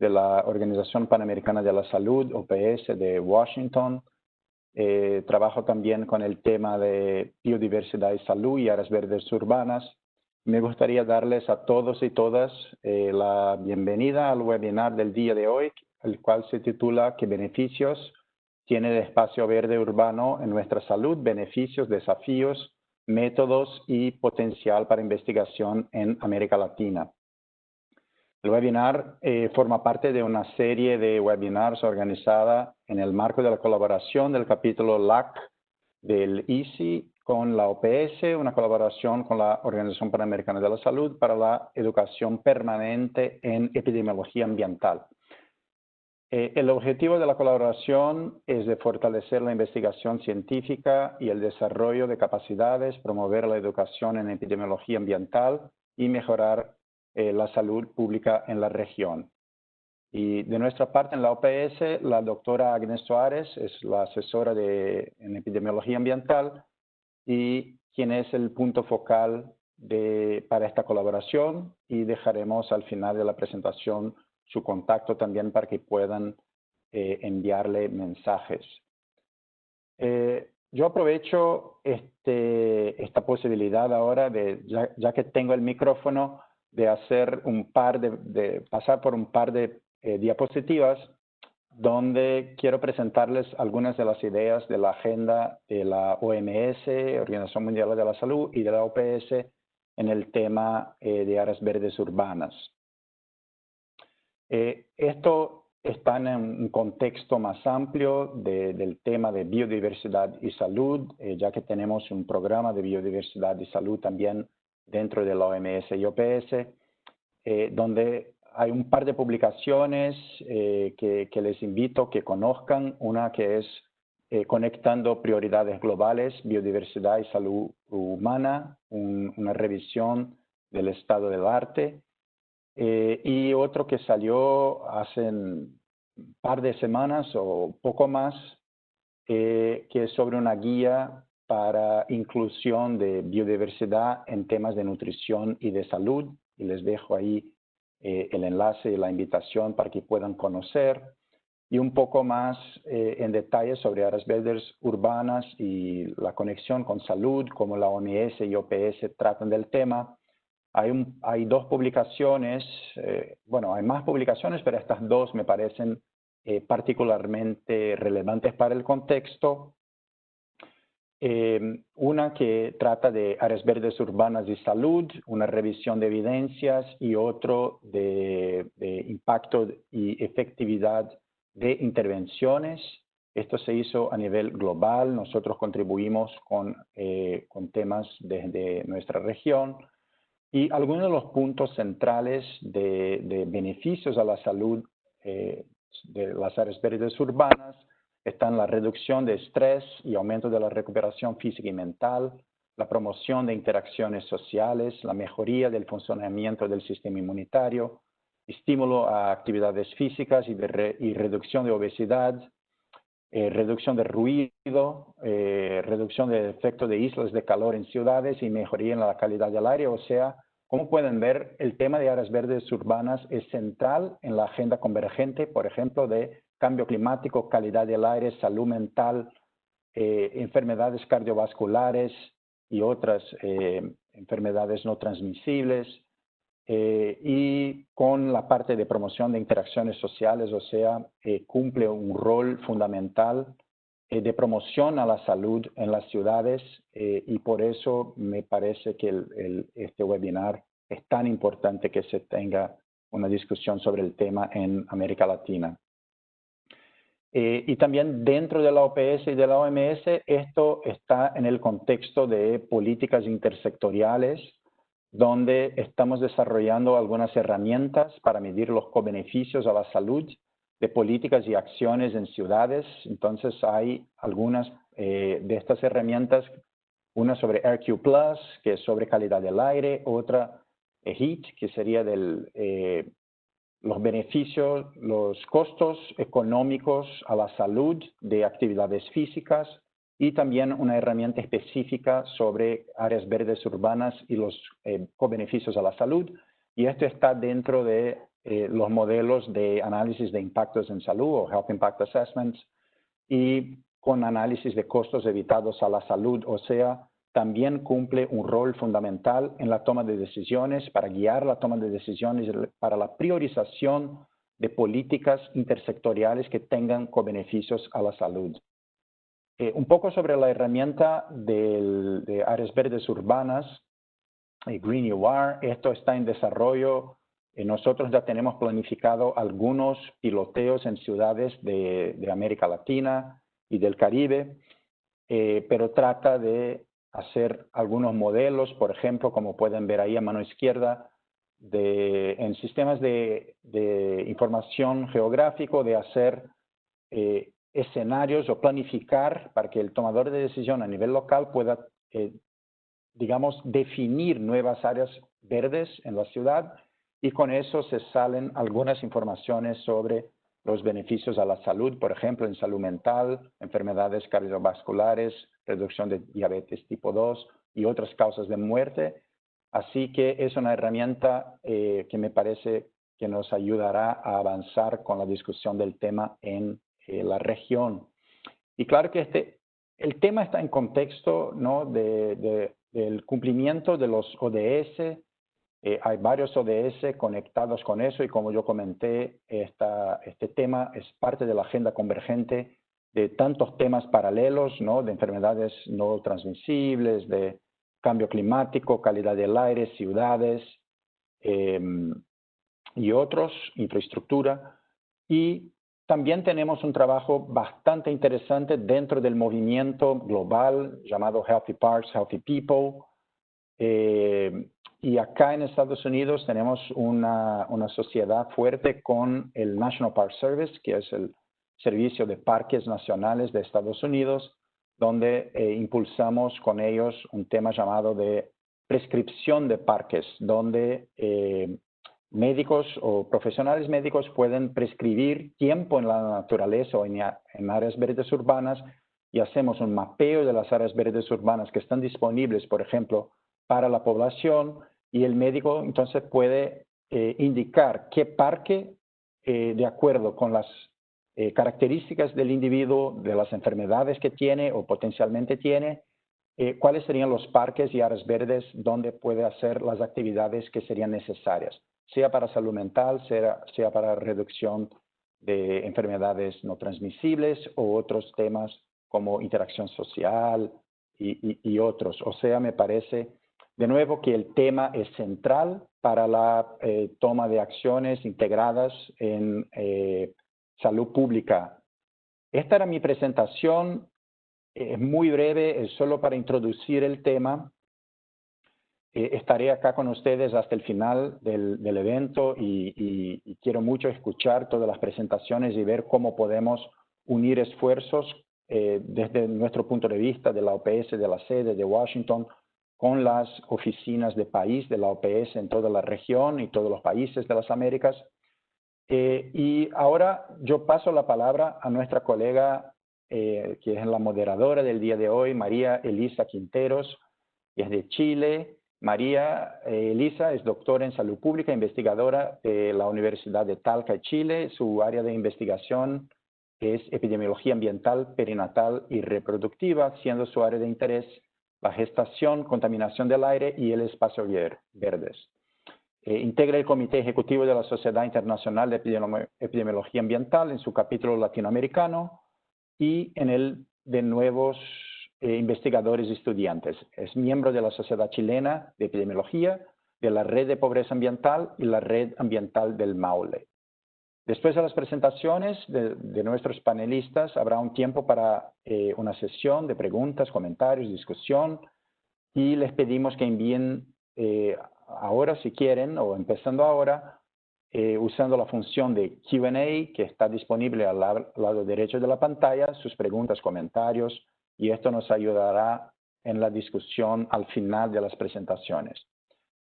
de la Organización Panamericana de la Salud, OPS, de Washington. Eh, trabajo también con el tema de biodiversidad y salud y áreas verdes urbanas. Me gustaría darles a todos y todas eh, la bienvenida al webinar del día de hoy, el cual se titula ¿Qué beneficios tiene el espacio verde urbano en nuestra salud? Beneficios, desafíos, métodos y potencial para investigación en América Latina. El webinar eh, forma parte de una serie de webinars organizada en el marco de la colaboración del capítulo LAC del ICI con la OPS, una colaboración con la Organización Panamericana de la Salud para la educación permanente en epidemiología ambiental. Eh, el objetivo de la colaboración es de fortalecer la investigación científica y el desarrollo de capacidades, promover la educación en epidemiología ambiental y mejorar eh, la salud pública en la región. Y de nuestra parte en la OPS, la doctora Agnes Suárez es la asesora de, en epidemiología ambiental y quien es el punto focal de, para esta colaboración y dejaremos al final de la presentación su contacto también para que puedan eh, enviarle mensajes. Eh, yo aprovecho este, esta posibilidad ahora de, ya que tengo el micrófono, de hacer un par de, pasar por un par de eh, diapositivas donde quiero presentarles algunas de las ideas de la agenda de la OMS, Organización Mundial de la Salud, y de la OPS en el tema eh, de áreas verdes urbanas. Eh, esto está en un contexto más amplio del tema de biodiversidad y salud, ya que tenemos un programa de biodiversidad y salud también dentro de la OMS y OPS, eh, donde hay un par de publicaciones eh, que, les invito que conozcan. Una que es eh, Conectando Prioridades Globales, Biodiversidad y Salud Humana, una revisión del estado del arte. y otro que salió hace un par de semanas o poco más, que es sobre una guía para inclusión de biodiversidad en temas de nutrición y de salud. Y les dejo ahí eh, el enlace y la invitación para que puedan conocer. Y un poco más eh, en detalle sobre áreas verdes urbanas y la conexión con salud, como la OMS y OPS tratan del tema. Hay, un, hay dos publicaciones, eh, bueno, hay más publicaciones, pero estas dos me parecen particularmente relevantes para el contexto. Em, una que trata de áreas verdes urbanas y salud, una revisión de evidencias y otro de, impacto y efectividad de intervenciones. Esto se hizo a nivel global, nosotros contribuimos con, eh, con temas desde nuestra región y algunos de los puntos centrales de, beneficios a la salud eh, de las áreas verdes urbanas están la reducción de estrés y aumento de la recuperación física y mental, la promoción de interacciones sociales, la mejoría del funcionamiento del sistema inmunitario, estímulo a actividades físicas y, reducción de obesidad, eh, reducción de ruido, eh, reducción del efecto de islas de calor en ciudades y mejoría en la calidad del aire. O sea, como pueden ver, el tema de áreas verdes urbanas es central en la agenda convergente, por ejemplo, de cambio climático, calidad del aire, salud mental, eh, enfermedades cardiovasculares y otras eh, enfermedades no transmisibles, eh, y con la parte de promoción de interacciones sociales, o sea, cumple un rol fundamental de promoción a la salud en las ciudades y por eso me parece que este webinar es tan importante que se tenga una discusión sobre el tema en América Latina. Eh, y también dentro de la OPS y de la OMS, esto está en el contexto de políticas intersectoriales, donde estamos desarrollando algunas herramientas para medir los co-beneficios a la salud de políticas y acciones en ciudades. Entonces hay algunas eh, de estas herramientas, una sobre RQ Plus, que es sobre calidad del aire, otra eh, HEAT, que sería del los beneficios, los costos económicos a la salud de actividades físicas y también una herramienta específica sobre áreas verdes urbanas y los eh, co-beneficios a la salud. Y esto está dentro de eh, los modelos de análisis de impactos en salud o Health Impact Assessments y con análisis de costos evitados a la salud, o sea, también cumple un rol fundamental en la toma de decisiones, para guiar la toma de decisiones, para la priorización de políticas intersectoriales que tengan co-beneficios a la salud. Eh, un poco sobre la herramienta de áreas verdes urbanas, eh, Green UR, esto está en desarrollo. Eh, nosotros ya tenemos planificado algunos piloteos en ciudades de, de América Latina y del Caribe, pero trata de hacer algunos modelos, por ejemplo, como pueden ver ahí a mano izquierda, de, en sistemas de, información geográfico, de hacer eh, escenarios o planificar para que el tomador de decisión a nivel local pueda, eh, digamos, definir nuevas áreas verdes en la ciudad y con eso se salen algunas informaciones sobre los beneficios a la salud, por ejemplo, en salud mental, enfermedades cardiovasculares, reducción de diabetes tipo 2 y otras causas de muerte. Así que es una herramienta eh, que me parece que nos ayudará a avanzar con la discusión del tema en eh, la región. Y claro que este, el tema está en contexto ¿no? de, del cumplimiento de los ODS. Eh, hay varios ODS conectados con eso y como yo comenté, esta, este tema es parte de la agenda convergente de tantos temas paralelos, ¿no? de enfermedades no transmisibles, de cambio climático, calidad del aire, ciudades em, y otros, infraestructura. Y también tenemos un trabajo bastante interesante dentro del movimiento global llamado Healthy Parks, Healthy People. Eh, y acá en Estados Unidos tenemos una, una sociedad fuerte con el National Park Service, que es el Servicio de Parques Nacionales de Estados Unidos, donde eh, impulsamos con ellos un tema llamado de prescripción de parques, donde eh, médicos o profesionales médicos pueden prescribir tiempo en la naturaleza o en, en, áreas verdes urbanas y hacemos un mapeo de las áreas verdes urbanas que están disponibles, por ejemplo, para la población y el médico entonces puede eh, indicar qué parque, de acuerdo con las eh, características del individuo, de las enfermedades que tiene o potencialmente tiene, eh, cuáles serían los parques y áreas verdes donde puede hacer las actividades que serían necesarias, sea para salud mental, sea, sea para reducción de enfermedades no transmisibles o otros temas como interacción social y, otros. O sea, me parece de nuevo que el tema es central para la eh, toma de acciones integradas en salud pública. Esta era mi presentación, es muy breve, es solo para introducir el tema. Eh, estaré acá con ustedes hasta el final del, evento y, quiero mucho escuchar todas las presentaciones y ver cómo podemos unir esfuerzos eh, desde nuestro punto de vista de la OPS, de la sede de Washington, con las oficinas de país de la OPS en toda la región y todos los países de las Américas eh, y ahora yo paso la palabra a nuestra colega, eh, que es la moderadora del día de hoy, María Elisa Quinteros, que es de Chile. María eh, Elisa es doctora en salud pública, investigadora de la Universidad de Talca, Chile. Su área de investigación es epidemiología ambiental, perinatal y reproductiva, siendo su área de interés la gestación, contaminación del aire y el espacio verdes. Eh, integra el Comité Ejecutivo de la Sociedad Internacional de Epidemiología Ambiental en su capítulo latinoamericano y en el de nuevos eh, investigadores y estudiantes. Es miembro de la Sociedad Chilena de Epidemiología, de la Red de Pobreza Ambiental y la Red Ambiental del Maule. Después de las presentaciones de, nuestros panelistas, habrá un tiempo para eh, una sesión de preguntas, comentarios, discusión, y les pedimos que envíen ahora si quieren o empezando ahora, eh, usando la función de Q&A que está disponible al lado, derecho de la pantalla, sus preguntas, comentarios, y esto nos ayudará en la discusión al final de las presentaciones.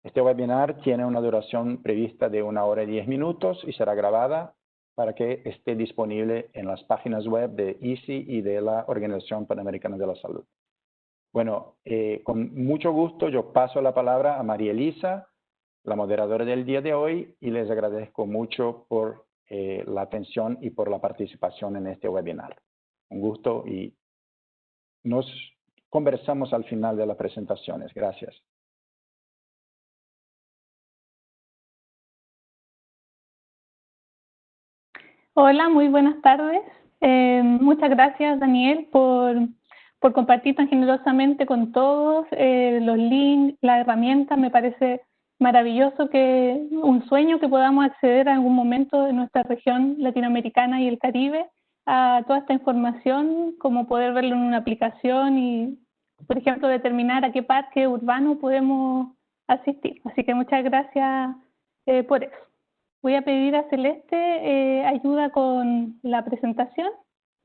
Este webinar tiene una duración prevista de una hora y diez minutos y será grabada para que esté disponible en las páginas web de ICI y de la Organización Panamericana de la Salud. Bueno, eh, con mucho gusto yo paso la palabra a María Elisa la moderadora del día de hoy y les agradezco mucho por eh, la atención y por la participación en este webinar. Un gusto y nos conversamos al final de las presentaciones. Gracias. Hola, muy buenas tardes. Eh, muchas gracias, Daniel, por, por, compartir tan generosamente con todos eh, los links, la herramienta. Me parece maravilloso que un sueño que podamos acceder a algún momento de nuestra región latinoamericana y el Caribe a toda esta información, como poder verlo en una aplicación y, por ejemplo, determinar a qué parque urbano podemos asistir. Así que muchas gracias eh, por eso. Voy a pedir a Celeste eh, ayuda con la presentación,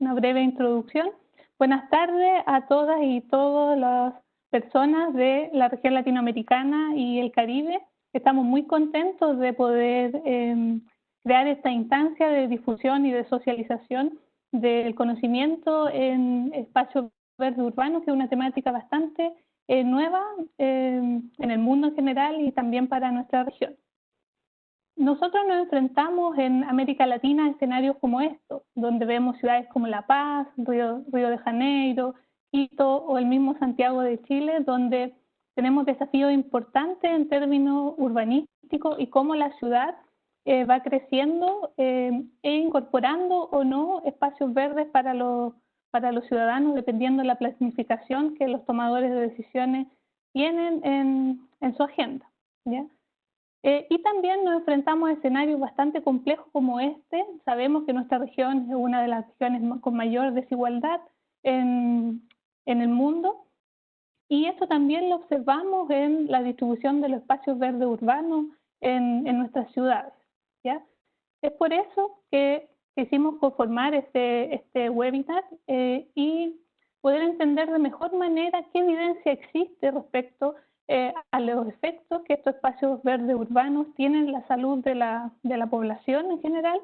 una breve introducción. Buenas tardes a todas y todas las personas de la región latinoamericana y el Caribe. Estamos muy contentos de poder em, crear esta instancia de difusión y de socialización del conocimiento en espacios verdes urbanos, que es una temática bastante eh, nueva em, en el mundo en general y también para nuestra región. Nosotros nos enfrentamos en América Latina a escenarios como estos, donde vemos ciudades como La Paz, Río, Río de Janeiro, Quito o el mismo Santiago de Chile, donde tenemos desafíos importantes en términos urbanísticos y cómo la ciudad eh, va creciendo eh, e incorporando o no espacios verdes para los, para los ciudadanos, dependiendo de la planificación que los tomadores de decisiones tienen en, su agenda. Eh, y también nos enfrentamos a escenarios bastante complejos como este. Sabemos que nuestra región es una de las regiones con mayor desigualdad en, en el mundo. Y esto también lo observamos en la distribución de los espacios verdes urbanos en, en nuestras ciudades. ¿ya? Es por eso que quisimos conformar este, este webinar eh, y poder entender de mejor manera qué evidencia existe respecto eh, a los efectos que estos espacios verdes urbanos tienen en la salud de la, de la población en general,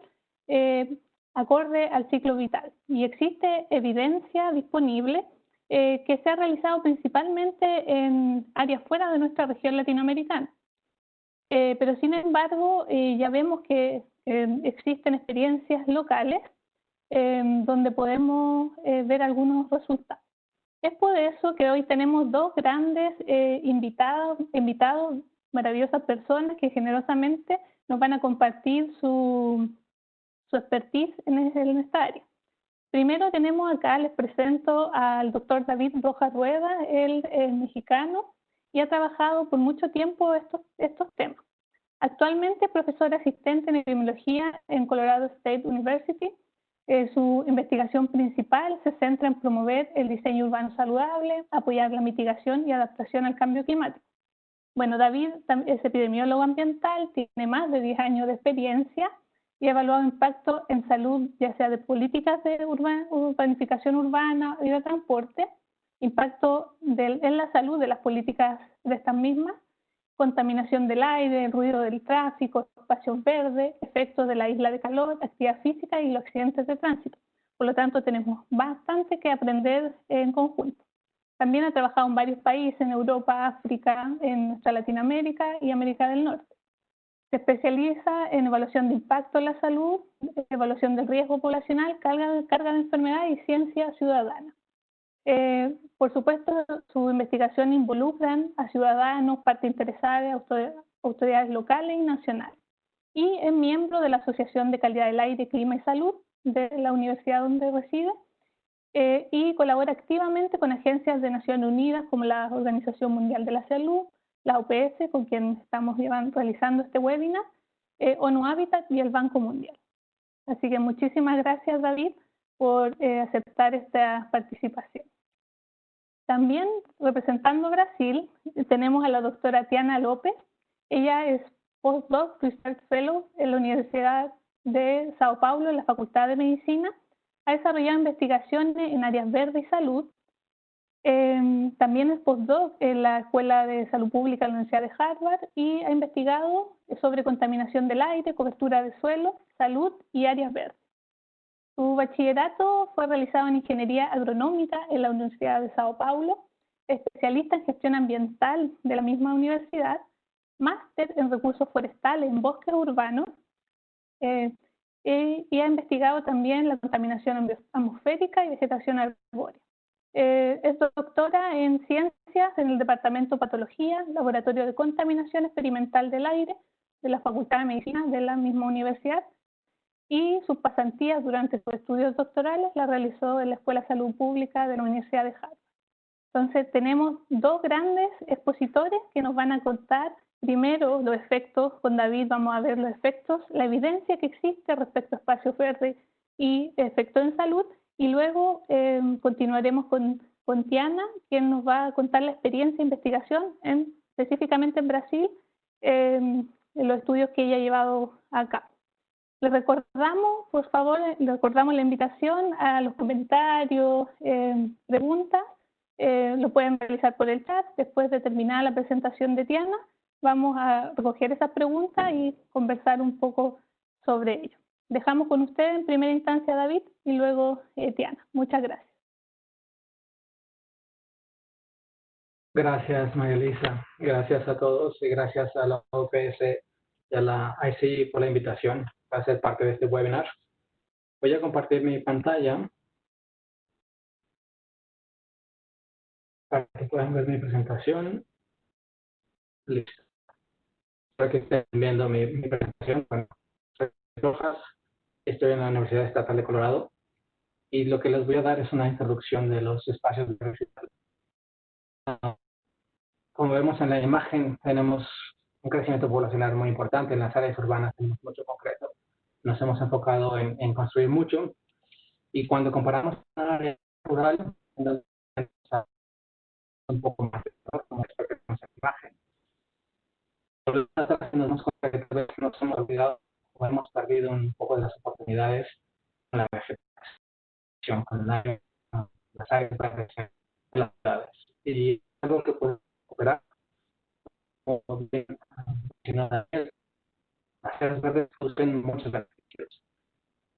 eh, acorde al ciclo vital. Y existe evidencia disponible eh, que se ha realizado principalmente en áreas fuera de nuestra región latinoamericana. pero sin embargo, ya vemos que existen experiencias locales donde podemos ver algunos resultados. Es por eso que hoy tenemos dos grandes eh, invitados, maravillosas personas que generosamente nos van a compartir su, su expertise en, esta área. Primero tenemos acá, les presento al doctor David Rojas Rueda, él es mexicano y ha trabajado por mucho tiempo estos, estos temas. Actualmente es profesor asistente en epidemiología en Colorado State University eh, su investigación principal se centra en promover el diseño urbano saludable, apoyar la mitigación y adaptación al cambio climático. Bueno, David es epidemiólogo ambiental, tiene más de 10 años de experiencia y ha evaluado impacto en salud, ya sea de políticas de urbanificación urbana y de transporte, impacto en la salud de las políticas de estas mismas, contaminación del aire, ruido del tráfico, espacios verdes, efectos de la isla de calor, actividad física y los accidentes de tránsito. Por lo tanto, tenemos bastante que aprender en conjunto. También ha trabajado en varios países, en Europa, África, en nuestra Latinoamérica y América del Norte. Se especializa en evaluación de impacto en la salud, evaluación del riesgo poblacional, carga, carga de enfermedad y ciencia ciudadana. Eh, por supuesto, su investigación involucra a ciudadanos, partes interesadas, autoridades locales y nacionales. Y es miembro de la Asociación de Calidad del Aire, Clima y Salud de la universidad donde reside eh, y colabora activamente con agencias de Naciones Unidas como la Organización Mundial de la Salud, la OPS, con quien estamos realizando este webinar, eh, ONU Habitat y el Banco Mundial. Así que muchísimas gracias, David, por aceptar esta participación. También representando Brasil tenemos a la doctora Tiana López. Ella es postdoc Research Fellow en la Universidad de Sao Paulo, en la Facultad de Medicina. Ha desarrollado investigaciones en áreas verdes y salud. Em, también es postdoc en la Escuela de Salud Pública de la Universidad de Harvard y ha investigado sobre contaminación del aire, cobertura de suelo, salud y áreas verdes. Su bachillerato fue realizado en Ingeniería Agronómica en la Universidad de Sao Paulo, especialista en gestión ambiental de la misma universidad, máster en recursos forestales en bosques urbanos eh, y ha investigado también la contaminación atmosférica y vegetación arbórea. Eh, es doctora en ciencias en el Departamento de Patología, Laboratorio de Contaminación Experimental del Aire de la Facultad de Medicina de la misma universidad y sus pasantías durante sus estudios doctorales la realizó en la Escuela de Salud Pública de la Universidad de Harvard. Entonces tenemos dos grandes expositores que nos van a contar primero los efectos, con David vamos a ver los efectos, la evidencia que existe respecto a espacios verdes y efectos en salud, y luego eh, continuaremos con, con Tiana, quien nos va a contar la experiencia de investigación en, específicamente en Brasil, eh, en los estudios que ella ha llevado a cabo. Les recordamos, por favor, les recordamos la invitación a los comentarios, eh, preguntas, eh, lo pueden realizar por el chat. Después de terminar la presentación de Tiana, vamos a recoger esas preguntas y conversar un poco sobre ello. Dejamos con usted en primera instancia David y luego eh, Tiana. Muchas gracias. Gracias, María Elisa. Gracias a todos y gracias a la OPS y a la ICI por la invitación para ser parte de este webinar. Voy a compartir mi pantalla para que puedan ver mi presentación. Listo. Para que estén viendo mi, presentación. Bueno, soy Rojas, estoy en la Universidad Estatal de Colorado y lo que les voy a dar es una introducción de los espacios de Como vemos en la imagen, tenemos un crecimiento poblacional muy importante. En las áreas urbanas tenemos mucho concreto. Nos hemos enfocado en, en construir mucho. Y cuando comparamos con una área rural, un poco más como esto que vemos en la imagen. Nos hemos nos hemos olvidado o hemos perdido un poco de las oportunidades con la vegetación, con la, las áreas en las ciudades. Y algo que puede operar o bien hacer verdes producen muchos beneficios.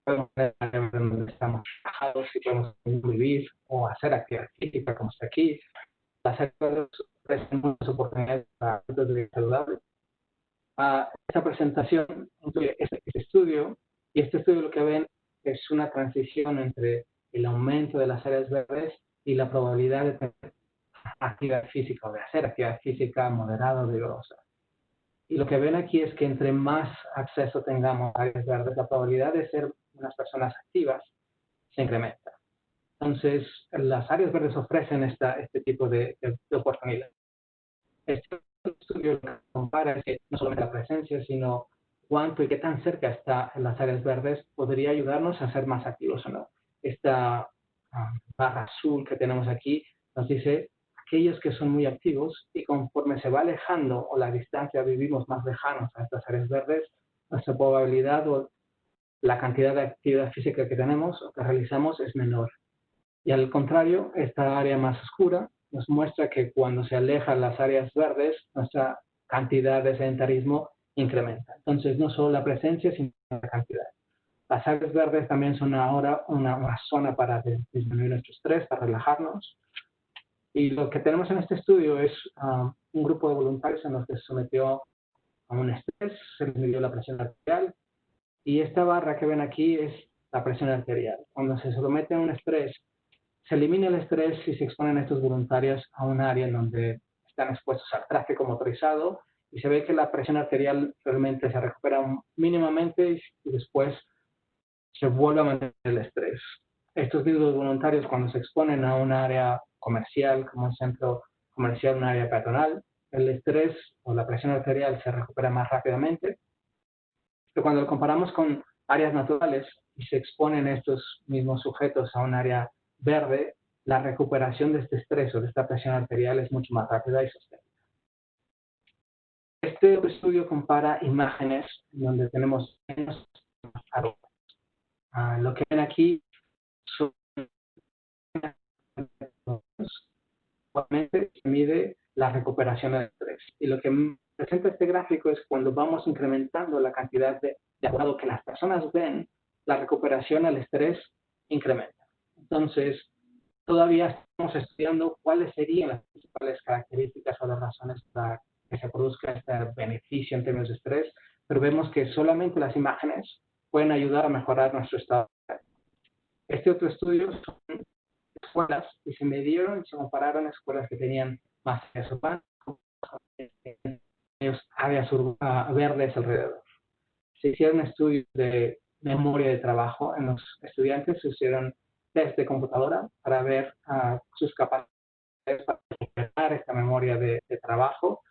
Podemos ver donde estamos trabajados y podemos vivir o hacer actividad física como está aquí. Las verdes ofrecen muchas oportunidades para de vida saludable. Ah, esta presentación incluye este, este estudio y este estudio lo que ven es una transición entre el aumento de las áreas verdes y la probabilidad de tener actividad física o de hacer actividad física moderada o vigorosa. Y lo que ven aquí es que entre más acceso tengamos a áreas verdes, la probabilidad de ser unas personas activas se incrementa. Entonces, las áreas verdes ofrecen esta, este tipo de, de, oportunidades. Este estudio compara que no solamente la presencia, sino cuánto y qué tan cerca está en las áreas verdes podría ayudarnos a ser más activos o no. Esta ah, barra azul que tenemos aquí nos dice aquellos que son muy activos y conforme se va alejando o la distancia vivimos más lejanos a estas áreas verdes, nuestra probabilidad o la cantidad de actividad física que tenemos o que realizamos es menor. Y al contrario, esta área más oscura nos muestra que cuando se alejan las áreas verdes, nuestra cantidad de sedentarismo incrementa. Entonces, no solo la presencia, sino la cantidad. Las áreas verdes también son ahora una, una zona para disminuir nuestro estrés, para relajarnos, y lo que tenemos en este estudio es ah, un grupo de voluntarios en los que se sometió a un estrés, se les midió la presión arterial y esta barra que ven aquí es la presión arterial. Cuando se somete a un estrés, se elimina el estrés si se exponen estos voluntarios a un área en donde están expuestos al tráfico motorizado y se ve que la presión arterial realmente se recupera mínimamente y después se vuelve a mantener el estrés. Estos mismos voluntarios cuando se exponen a un área comercial, como un centro comercial, un área peatonal, el estrés o la presión arterial se recupera más rápidamente. Pero cuando lo comparamos con áreas naturales y se exponen estos mismos sujetos a un área verde, la recuperación de este estrés o de esta presión arterial es mucho más rápida y sostenible. Este estudio compara imágenes donde tenemos menos ah, lo que ven aquí son se mide la recuperación del estrés. Y lo que presenta este gráfico es cuando vamos incrementando la cantidad de, de que las personas ven, la recuperación al estrés incrementa. Entonces, todavía estamos estudiando cuáles serían las principales características o las razones para que se produzca este beneficio en términos de estrés, pero vemos que solamente las imágenes pueden ayudar a mejorar nuestro estado. Este otro estudio son escuelas y se midieron y se compararon escuelas que tenían más áreas urbanas áreas verdes alrededor. Se hicieron estudios de memoria de trabajo en los estudiantes, se hicieron test de computadora para ver uh, sus capacidades para generar esta memoria de, de trabajo.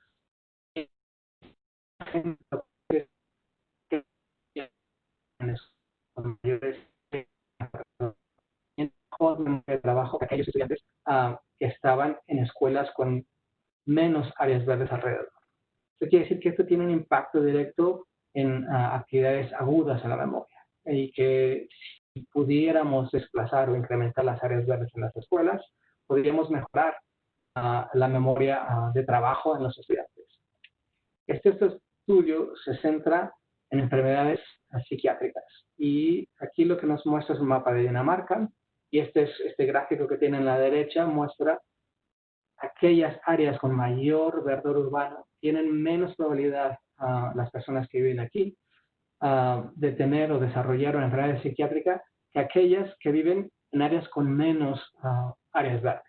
De trabajo de aquellos estudiantes uh, que estaban en escuelas con menos áreas verdes alrededor. Esto quiere decir que esto tiene un impacto directo en uh, actividades agudas en la memoria y que si pudiéramos desplazar o incrementar las áreas verdes en las escuelas, podríamos mejorar uh, la memoria de trabajo en los estudiantes. Este, estudio se centra en enfermedades psiquiátricas y aquí lo que nos muestra es un mapa de Dinamarca y este, es, este gráfico que tiene en la derecha muestra aquellas áreas con mayor verdor urbano tienen menos probabilidad a las personas que viven aquí de tener o desarrollar una enfermedad psiquiátrica que aquellas que viven en áreas con menos áreas verdes.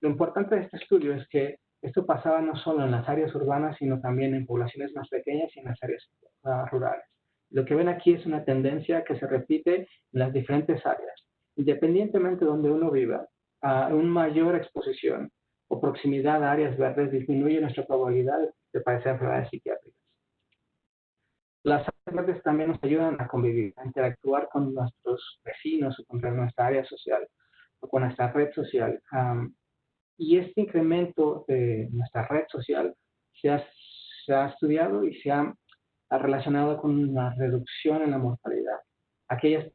Lo importante de este estudio es que esto pasaba no solo en las áreas urbanas, sino también en poblaciones más pequeñas y en las áreas rurales. Lo que ven aquí es una tendencia que se repite en las diferentes áreas. Independientemente de donde uno viva, a una mayor exposición o proximidad a áreas verdes disminuye nuestra probabilidad de padecer enfermedades psiquiátricas. Las áreas verdes también nos ayudan a convivir, a interactuar con nuestros vecinos o con nuestra área social o con nuestra red social. y este incremento de nuestra red social se ha, estudiado y se ha, ha, relacionado con una reducción en la mortalidad. Aquellas que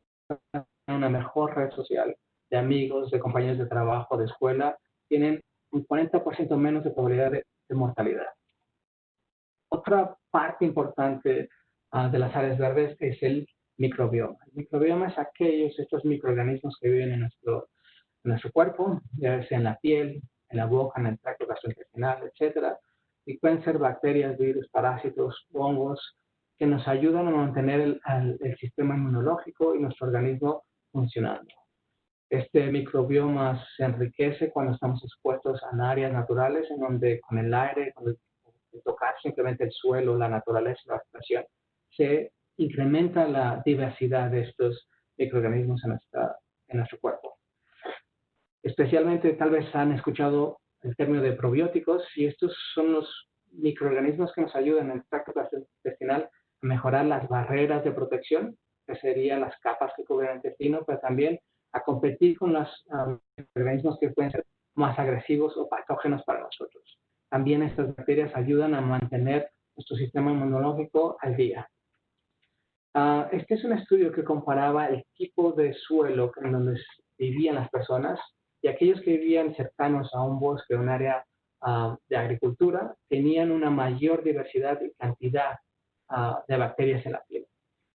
tienen una mejor red social de amigos, de compañeros de trabajo, de escuela, tienen un 40% menos de probabilidad de, mortalidad. Otra parte importante uh, de las áreas verdes es el microbioma. El microbioma es aquellos, estos microorganismos que viven en nuestro, en nuestro cuerpo, ya sea en la piel, en la boca, en el tracto gastrointestinal, etc. Y pueden ser bacterias, virus, parásitos, hongos, que nos ayudan a mantener el, el sistema inmunológico y nuestro organismo funcionando. Este microbioma se enriquece cuando estamos expuestos a áreas naturales en donde con el aire, con el, tocar simplemente el suelo, la naturaleza, la vegetación, se incrementa la diversidad de estos microorganismos en, nuestra, en nuestro cuerpo. Especialmente tal vez han escuchado el término de probióticos y estos son los microorganismos que nos ayudan en el tracto intestinal a mejorar las barreras de protección, que serían las capas que cubren el intestino, pero también a competir con los organismos que pueden ser más agresivos o patógenos para nosotros. También estas bacterias ayudan a mantener nuestro sistema inmunológico al día. Uh, este es un estudio que comparaba el tipo de suelo en donde vivían las personas y aquellos que vivían cercanos a un bosque o un área uh, de agricultura tenían una mayor diversidad y cantidad uh, de bacterias en la piel.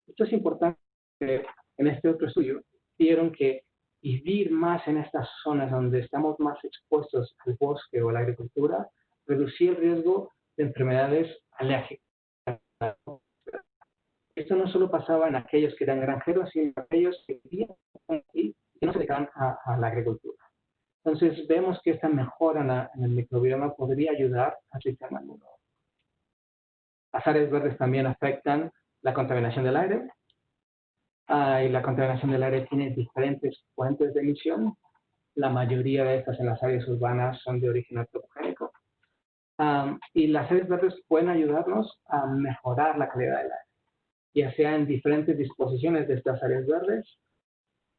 Esto es importante en este otro estudio vieron que vivir más en estas zonas donde estamos más expuestos al bosque o a la agricultura reducía el riesgo de enfermedades alérgicas. Esto no solo pasaba en aquellos que eran granjeros, sino en aquellos que vivían aquí y no se dedicaban a, la agricultura. Entonces vemos que esta mejora en, el microbioma podría ayudar al sistema inmunológico. Las áreas verdes también afectan la contaminación del aire, Ah, y la contaminación del aire tiene diferentes fuentes de emisión. La mayoría de estas en las áreas urbanas son de origen antropogénico. y las áreas verdes pueden ayudarnos a mejorar la calidad del aire, ya sea en diferentes disposiciones de estas áreas verdes.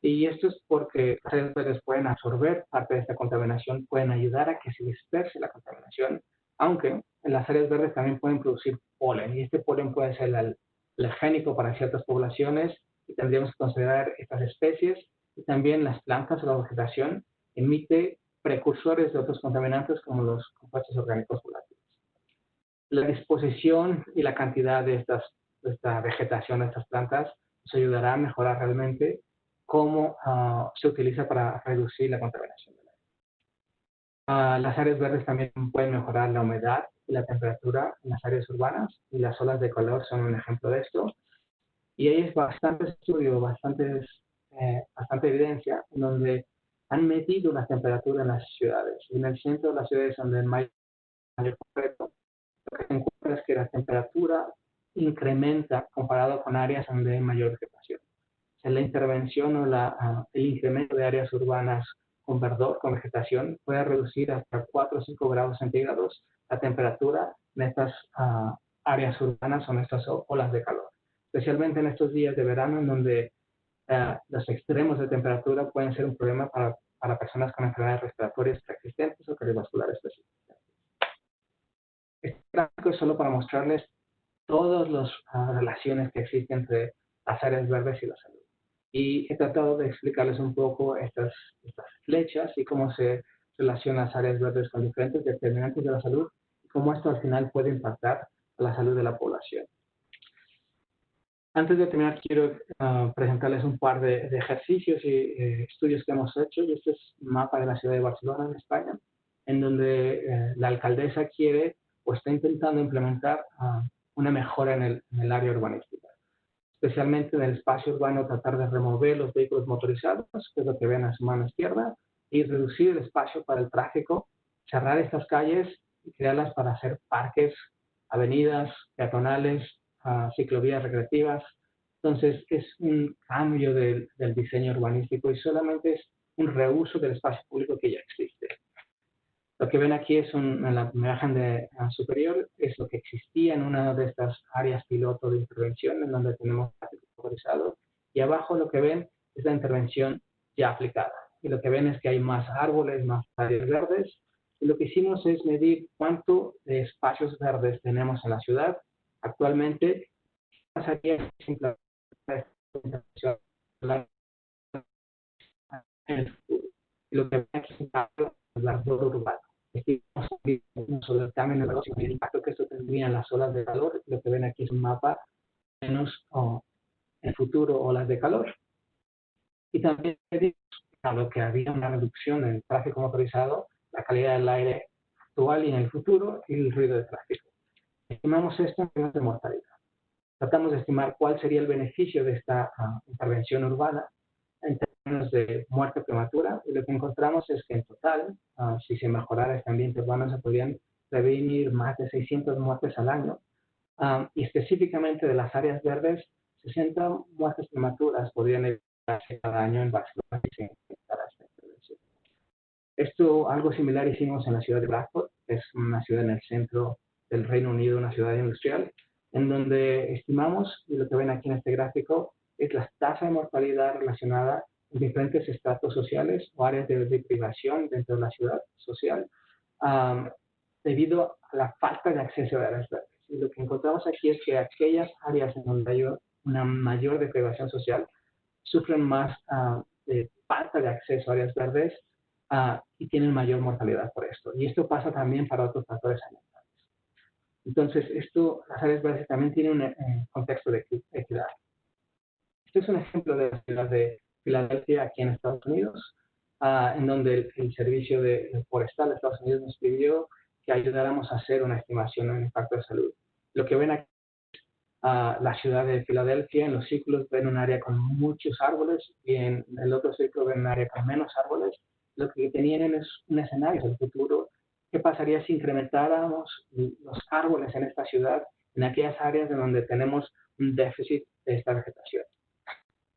Y esto es porque las áreas verdes pueden absorber parte de esta contaminación, pueden ayudar a que se disperse la contaminación, aunque en las áreas verdes también pueden producir polen. Y este polen puede ser alergénico para ciertas poblaciones y tendríamos que considerar estas especies y también las plantas o la vegetación emite precursores de otros contaminantes como los compuestos orgánicos volátiles. La disposición y la cantidad de, estas, de esta vegetación, de estas plantas, nos ayudará a mejorar realmente cómo uh, se utiliza para reducir la contaminación del aire. Uh, las áreas verdes también pueden mejorar la humedad y la temperatura en las áreas urbanas, y las olas de calor son un ejemplo de esto. Y hay bastante estudio, bastantes, eh, bastante evidencia, en donde han medido la temperatura en las ciudades. En el centro de las ciudades donde hay mayor concreto, lo que se encuentra es que la temperatura incrementa comparado con áreas donde hay mayor vegetación. O la intervención o la, ah, el incremento de áreas urbanas con verdor, con vegetación, puede reducir hasta 4 o 5 grados centígrados la temperatura en estas ah, áreas urbanas o en estas olas de calor. Especialmente en estos días de verano en donde ah, los extremos de temperatura pueden ser un problema para, para personas con enfermedades respiratorias preexistentes o cardiovasculares persistentes. Este gráfico es solo para mostrarles todas las ah, relaciones que existen entre las áreas verdes y la salud. Y he tratado de explicarles un poco estas, estas flechas y cómo se relacionan las áreas verdes con diferentes determinantes de la salud y cómo esto al final puede impactar a la salud de la población. Antes de terminar, quiero ah, presentarles un par de, ejercicios y eh, estudios que hemos hecho. Este es un mapa de la ciudad de Barcelona, en España, en donde eh, la alcaldesa quiere o está intentando implementar uh, una mejora en el, área urbanística. Especialmente en el espacio urbano, tratar de remover los vehículos motorizados, que es lo que ven a su mano izquierda, y reducir el espacio para el tráfico, cerrar estas calles y crearlas para hacer parques, avenidas, peatonales, uh, ciclovías recreativas. Entonces, es un cambio del, del diseño urbanístico y solamente es un reuso del espacio público que ya existe. Lo que ven aquí es un, en la imagen de, superior, es lo que existía en una de estas áreas piloto de intervención, en donde tenemos tráfico y abajo lo que ven es la intervención ya aplicada. Y lo que ven es que hay más árboles, más áreas verdes, y lo que hicimos es medir cuánto de espacios verdes tenemos en la ciudad. Actualmente, y lo que el árbol urbano sobre el cambio en el impacto que esto tendría en las olas de calor. Lo que ven aquí es un mapa menos oh, el futuro olas de calor. Y también lo que había una reducción en el tráfico motorizado, la calidad del aire actual y en el futuro y el ruido de tráfico. Estimamos esto en términos de mortalidad. Tratamos de estimar cuál sería el beneficio de esta uh, intervención urbana en de muerte prematura y lo que encontramos es que en total, ah, si se mejorara este ambiente urbano, se podrían prevenir más de 600 muertes al año. Ah, y específicamente de las áreas verdes, 60 muertes prematuras podrían evitarse cada año en Barcelona Esto, algo similar hicimos en la ciudad de Blackpool, es una ciudad en el centro del Reino Unido, una ciudad industrial, en donde estimamos, y lo que ven aquí en este gráfico, es la tasa de mortalidad relacionada en diferentes estratos sociales o áreas de, privación dentro de la ciudad social debido a la falta de acceso a áreas verdes. Y lo que encontramos aquí es que aquellas áreas en donde hay una mayor deprivación social sufren más uh, de falta de acceso a áreas verdes uh, y tienen mayor mortalidad por esto. Y esto pasa también para otros factores ambientales. Entonces, esto, las áreas verdes también tienen un eh, contexto de equidad. Este es un ejemplo de la ciudad de Filadelfia, aquí en Estados Unidos, ah, en donde el, Servicio de, Forestal de Estados Unidos nos pidió que ayudáramos a hacer una estimación del impacto de salud. Lo que ven aquí uh, la ciudad de Filadelfia, en los círculos ven un área con muchos árboles y en el otro círculo ven un área con menos árboles. Lo que tenían es un escenario del futuro. ¿Qué pasaría si incrementáramos los árboles en esta ciudad, en aquellas áreas en donde tenemos un déficit de esta vegetación?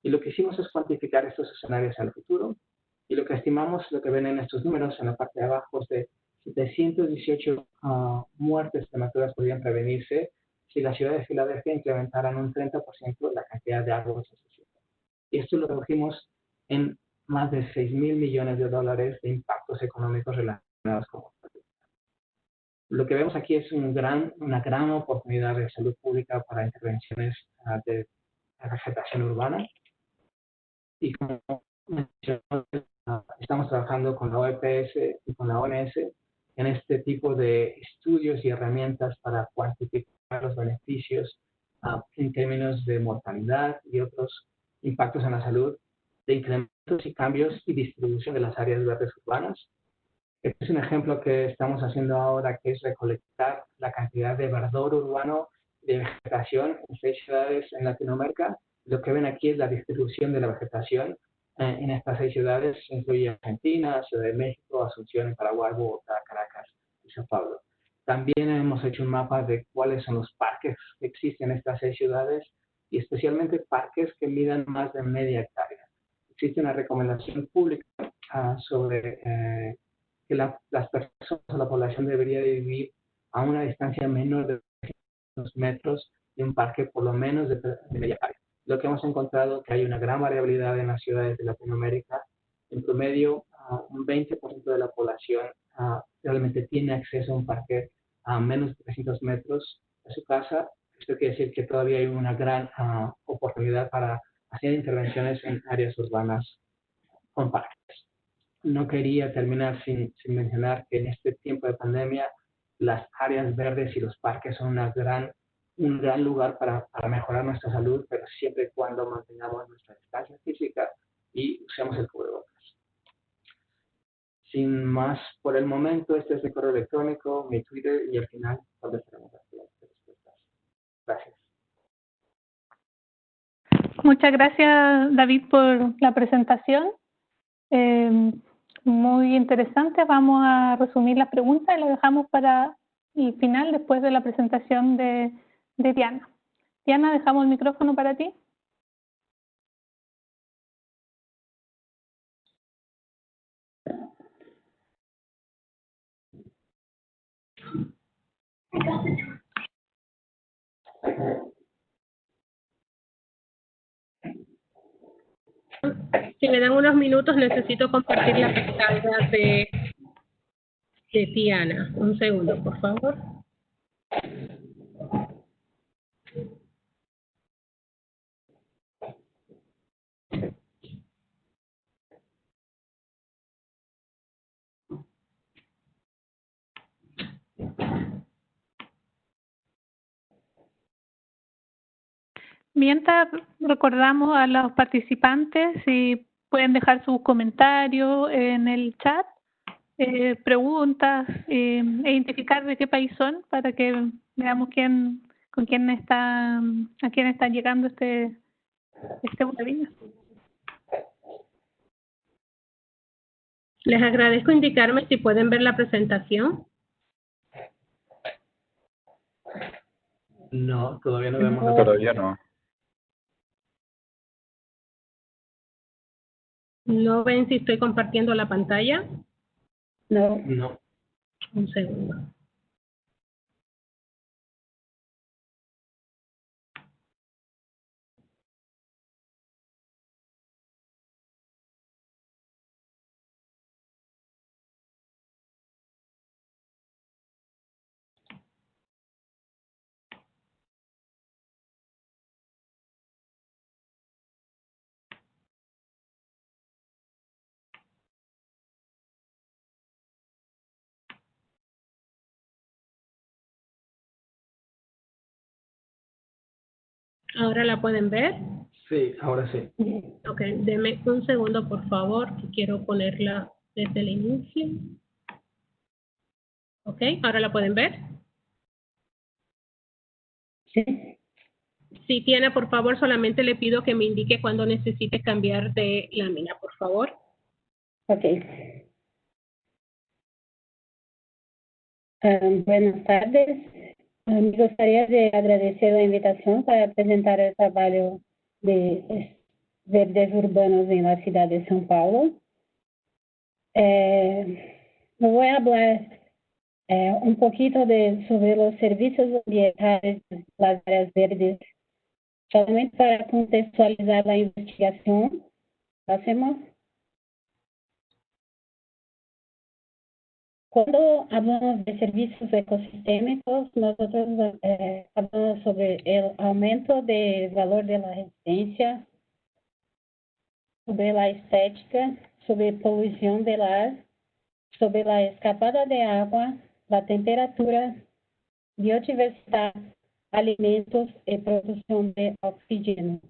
Y lo que hicimos es cuantificar estos escenarios al futuro. Y lo que estimamos, lo que ven en estos números en la parte de abajo, es de 718 ah, muertes prematuras podrían prevenirse si la ciudad de Filadelfia incrementaran un 30% la cantidad de árboles asociados. Y esto lo redujimos en más de 6 mil millones de dólares de impactos económicos relacionados con lo que vemos aquí es un gran, una gran oportunidad de salud pública para intervenciones ah, de vegetación urbana. Y como estamos trabajando con la OEPS y con la ONS en este tipo de estudios y herramientas para cuantificar los beneficios ah, en términos de mortalidad y otros impactos en la salud, de incrementos y cambios y distribución de las áreas verdes urbanas. Este es un ejemplo que estamos haciendo ahora, que es recolectar la cantidad de verdor urbano de vegetación en seis ciudades en Latinoamérica. Lo que ven aquí es la distribución de la vegetación eh, en estas seis ciudades, incluye Argentina, Ciudad de México, Asunción, Paraguay, Bogotá, Caracas y Sao Paulo. También hemos hecho un mapa de cuáles son los parques que existen en estas seis ciudades y especialmente parques que midan más de media hectárea. Existe una recomendación pública uh, sobre eh, que la, las personas o la población debería vivir a una distancia menor de 200 metros de un parque por lo menos de, de media hectárea. Lo que hemos encontrado que hay una gran variabilidad en las ciudades de Latinoamérica. En promedio, uh, un 20% de la población uh, realmente tiene acceso a un parque a menos de 300 metros de su casa. Esto quiere decir que todavía hay una gran oportunidad para hacer intervenciones en áreas urbanas con parques no quería terminar sin, sin, mencionar que en este tiempo de pandemia las áreas verdes y los parques son una gran, un gran lugar para, para mejorar nuestra salud, pero siempre y cuando mantengamos nuestra distancia física y usemos el cubrebocas. Sin más por el momento, este es mi correo electrónico, mi Twitter y al final contestaremos las respuestas. Gracias. Muchas gracias, David, por la presentación. Eh, muy interesante. Vamos a resumir las preguntas y las dejamos para el final, después de la presentación de, de Diana. Diana, dejamos el micrófono para ti. Si me dan unos minutos, necesito compartir la pantalla de, de Tiana. Un segundo, por favor. Mientras recordamos a los participantes si pueden dejar sus comentarios en el chat, eh, preguntas, eh, e identificar de qué país son para que veamos quién, con quién está, a quién está llegando este, este webinar. Les agradezco indicarme si pueden ver la presentación. No, todavía no vemos la Todavía no. ¿No ven si estoy compartiendo la pantalla? No. No. Un segundo. ¿Ahora la pueden ver? Sí, ahora sí. Ok, deme un segundo, por favor, que quiero ponerla desde el inicio. Ok, ¿ahora la pueden ver? Sí. Si tiene, por favor, solamente le pido que me indique cuando necesite cambiar de lámina, por favor. Ok. Um, buenas tardes. Gostaria de agradecer a invitação para apresentar o trabalho de verdes urbanos la cidade de São Paulo. Eh, vou falar eh, um pouquinho de, sobre os serviços ambientais das áreas verdes, somente para contextualizar a investigação. Hacemos Cuando hablamos de servicios ecosistémicos, nosotros eh, sobre el aumento del valor de la residencia, sobre la estética, sobre polución del ar, sobre la escapada de agua, la temperatura, biodiversidad, alimentos y producción de oxígeno.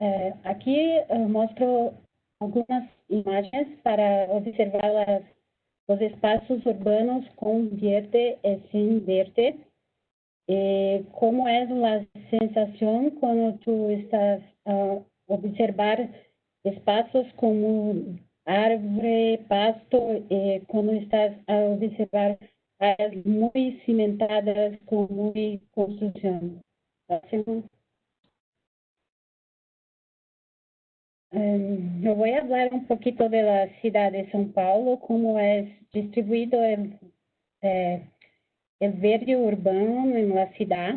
Eh, aquí eh, muestro algunas imágenes para observar las, los espacios urbanos con verde y sin verde. Eh, ¿Cómo es la sensación cuando tú estás a observar espacios como árvore, pasto, eh, cuando estás a observar áreas muy cimentadas con muy construcción? Um, yo voy a hablar un poquito de la ciudad de São Paulo, cómo es distribuido el, eh, verde urbano en la ciudad.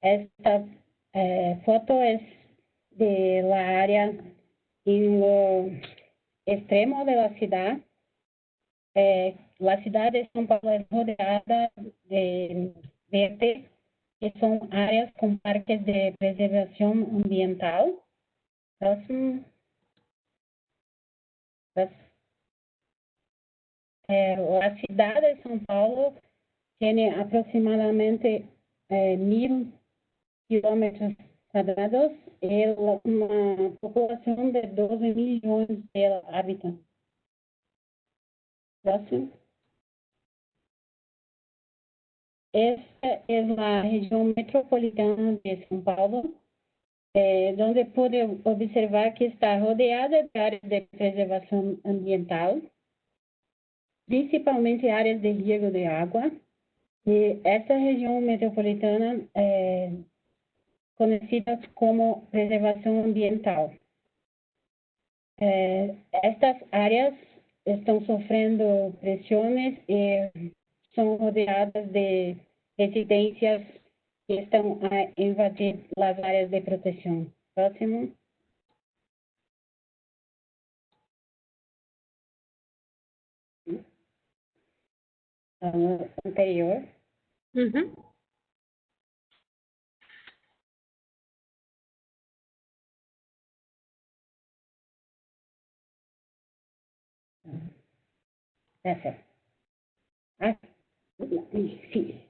Esta eh, foto es de la área en lo extremo de la ciudad. Eh, la ciudad de São Paulo es rodeada de verde, que son áreas con parques de preservación ambiental. Eh, la ciudad de São Paulo tiene aproximadamente eh, mil kilómetros cuadrados. Y una población de 12 millones de habitantes. Esta es la región metropolitana de São Paulo é, onde pude observar que está rodeada de áreas de preservação ambiental, principalmente áreas de riego de água. E essa região metropolitana é conhecida como preservação ambiental. É, estas áreas estão sofrendo pressões e são rodeadas de residências estão a invadir as áreas de proteção. Próximo. Uh, anterior. Uhum. Ah, sim.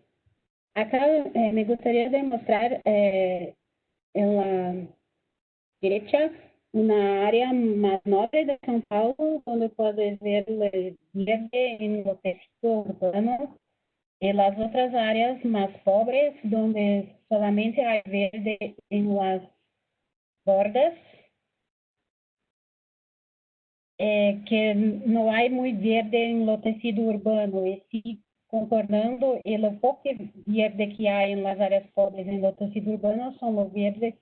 Acá eh, me gustaría demostrar eh, en la derecha una área más noble de São Paulo, donde puedes ver el verde en lo texto urbano, y las otras áreas más pobres, donde solamente hay verde en las bordas, eh, que no hay muy verde tecido urbano, y sí concordando, e o pouco verde que há em las áreas pobres em lo tecido urbano são o verde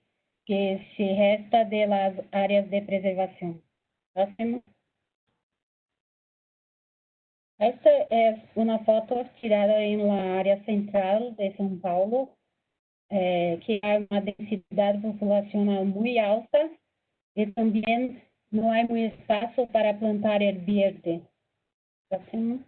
que se resta de las áreas de preservação. Próximo. Esta é uma foto tirada em la área central de São Paulo, eh, que há uma densidade populacional muito alta e também não há muito espaço para plantar el verde. Próximo.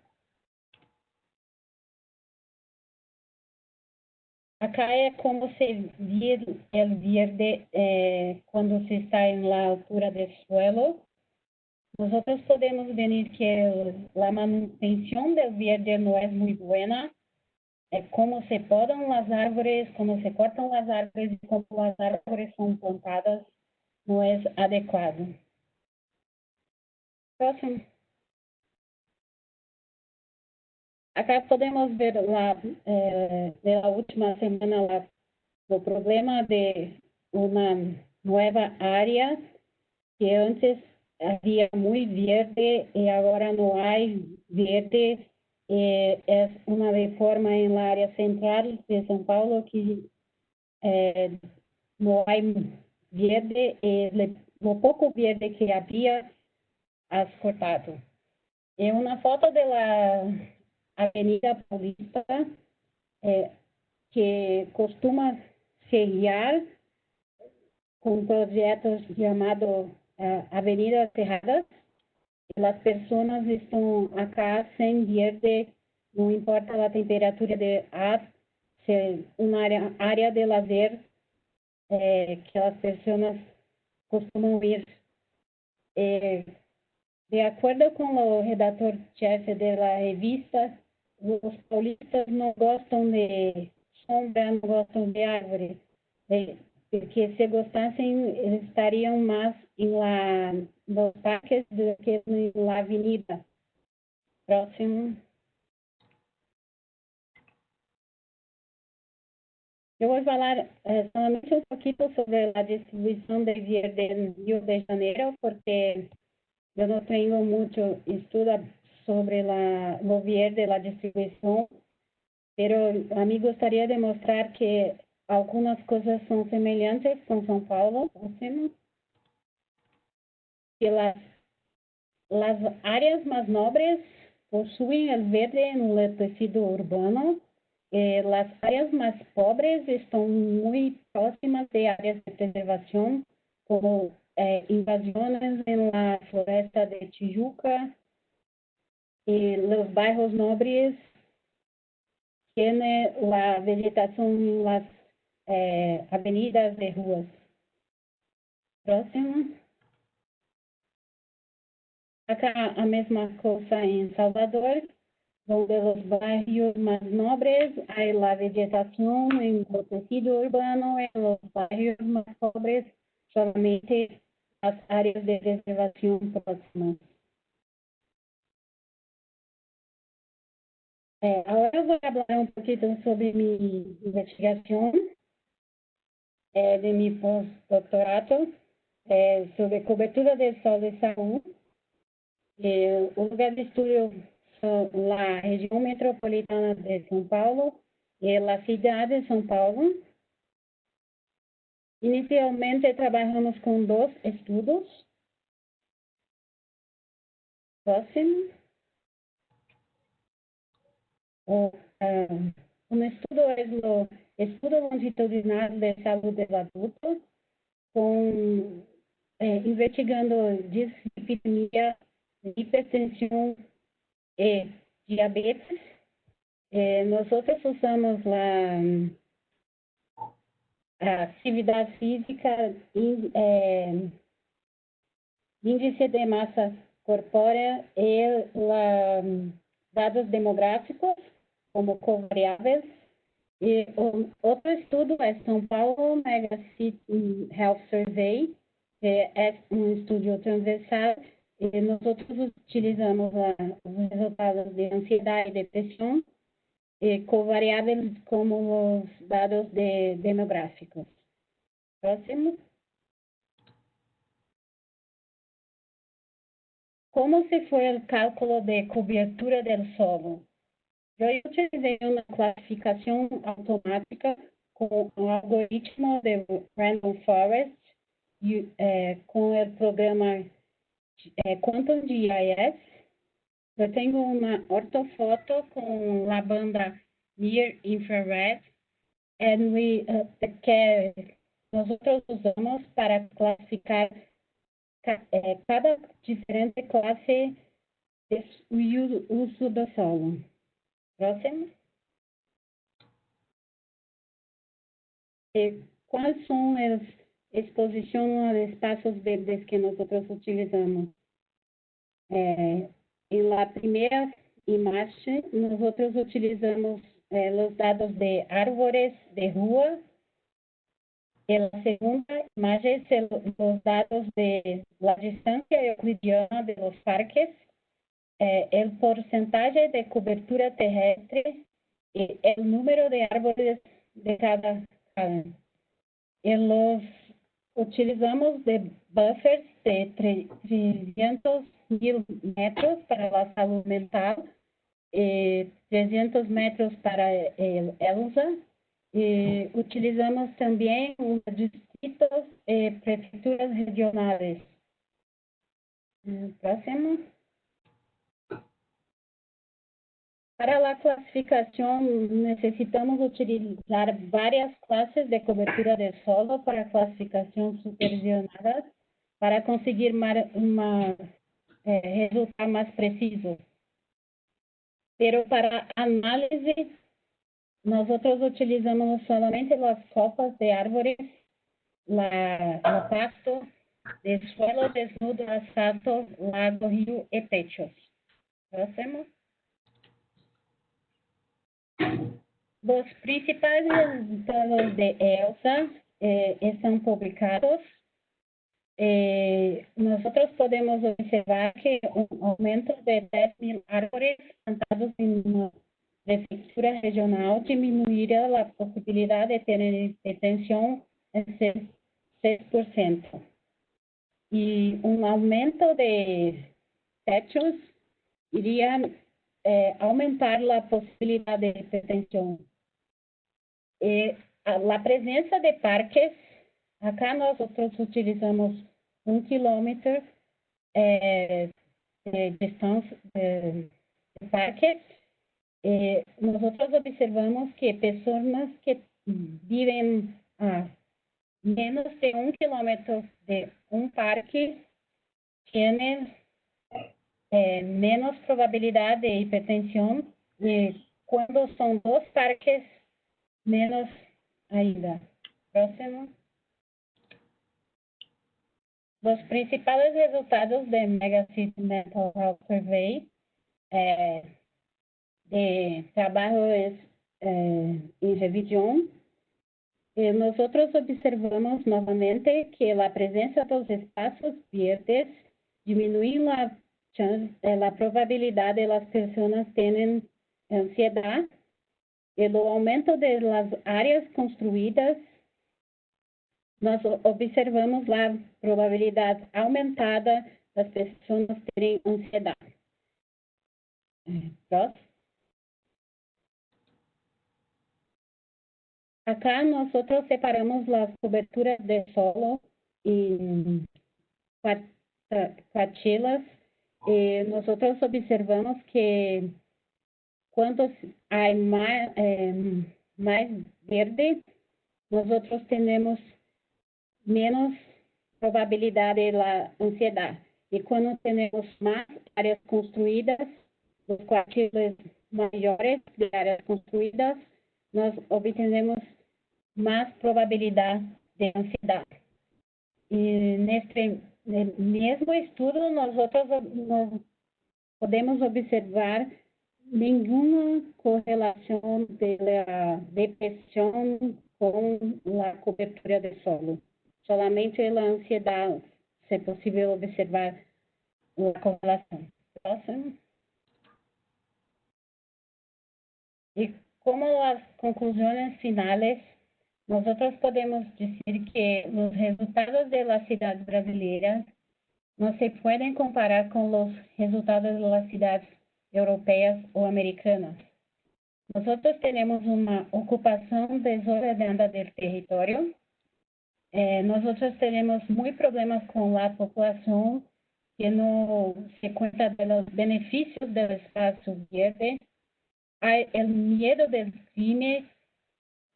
Acá é como se vir el verde eh, quando se está em la altura do suelo. Nosotros podemos ver que el, la manutención del verde no es muy buena. É como se podam as árvores, como se cortam as árvores e como as árvores são plantadas não é adequado. Próximo. Acá podemos ver la, eh, de la última semana la, el problema de una nueva área que antes había muy verde y ahora no hay verde. Eh, es una reforma en la área central de São Paulo que eh, no hay verde y le, lo poco verde que había has cortado. Y una foto de la Avenida Paulista, eh, que costuma seriar com projetos chamados eh, Avenida Cerrada. As pessoas estão acá sem verde, não importa a temperatura de ar, se uma área, de lazer eh, que as pessoas costumam ir. Eh, de acordo com o redator-chefe da revista, os paulistas não gostam de sombra, não gostam de árvore, porque se gostassem, eles estariam mais em la, los parques de que en la avenida. Próximo. Eu vou falar eh, um pouquinho sobre a distribuição de verde em Rio de Janeiro, porque eu não tenho muito estudo sobre la, o verde, a distribuição, mas a mim gostaria de mostrar que algumas coisas são semelhantes com São Paulo. Que las, las áreas mais nobres possuem o verde no tecido urbano, Eh, las áreas más pobres están muy próximas de áreas de preservación, como eh, invasiones en la floresta de Tijuca. Y los barrios nobres tienen la vegetación en las eh, avenidas de ruas. Próximo. Acá a mesma cosa en Salvador donde los barrios más nobres hay la vegetación en el tejido urbano, en los barrios más pobres solamente las áreas de reservación próximas. Ahora voy a hablar un poquito sobre mi investigación eh, de mi postdoctorado eh, sobre cobertura del sol de salud. Eh, un lugar de estudio la região metropolitana de São Paulo e a cidade de São Paulo. Inicialmente trabalhamos com dois estudos. Próximo. O, uh, um estudo é o estudo longitudinal de saúde do adulto, com, eh, investigando dislipidemia, hipertensão eh, diabetes. Eh, nosotros usamos la, la actividad física, in, eh, índice de masa corpórea y la, dados demográficos como covariáveis. E um, outro estudo é São Paulo Mega City Health Survey, é um estudo transversal e nós utilizamos os resultados de ansiedade e depressão e com variáveis como os dados de demográficos. Próximo. Como se foi o cálculo de cobertura do solo? Eu utilizei uma classificação automática com o algoritmo de Random Forest e, eh, com o programa é, Quantum GIS. Eu tenho uma ortofoto com a banda Near Infrared and we, uh, que nós usamos para classificar é, cada diferente classe de uso do solo. Próximo. Quais são as exposición de espacios verdes que nosotros utilizamos. Eh, en la primera imagen, nosotros utilizamos eh, los datos de árboles de rua. En la segunda imagen, los datos de la distancia euclidiana de los parques, eh, el porcentaje de cobertura terrestre y el número de árboles de cada cadena. En los utilizamos de buffers de 300 mil metros para la salud mental, eh, 300 metros para el ELSA, y utilizamos también los distritos e prefecturas regionales. Próximo. Para la clasificación necesitamos utilizar varias clases de cobertura de solo para clasificación supervisionada para conseguir uma, eh, resultado más preciso. Pero para análisis, nosotros utilizamos solamente las copas de la, la pasto, de suelo desnudo, asfalto, lago, río y techos. Próximo. Los principales resultados de ELSA eh, están publicados eh, nosotros podemos observar que un aumento de 10.000 árboles plantados en una prefectura regional disminuirá la posibilidad de tener detención en 6%. Y un aumento de techos iría eh, aumentar la posibilidad de detención. Eh, la presencia de parques Acá nosotros utilizamos un kilómetro eh, de distancia de, parque. Eh, nosotros observamos que personas que viven a menos de un kilómetro de un parque tienen eh, menos probabilidad de hipertensión y cuando son dos parques, menos ainda. Próximo. Los principales resultados de Megacity Mental Health Survey eh, de trabajo es eh, en revisión. Eh, nosotros observamos nuevamente que la presencia de los espacios verdes disminuye la, eh, la probabilidad de las personas tener ansiedad. El aumento de las áreas construidas nós observamos a probabilidade aumentada das pessoas terem ansiedade. Próximo. Acá nós separamos as coberturas de solo em quartilas e nós observamos que quando há mais, eh, mais verde, nós temos menos probabilidade de la ansiedade. E quando temos mais áreas construídas, os quartos maiores de áreas construídas, nós obtemos mais probabilidade de ansiedade. E neste mesmo estudo, nós outros nós podemos observar nenhuma correlação da depressão com a cobertura de solo. Solamente a ansiedade, se é possível observar uma correlação. Próximo. E como as conclusões finais, nós podemos dizer que os resultados das cidades brasileiras não se podem comparar com os resultados das cidades europeias ou americanas. Nós temos uma ocupação desordenada do território, eh, nosotros tenemos muy problemas con la población que no se cuenta de los beneficios del espacio verde. Hay el miedo del cine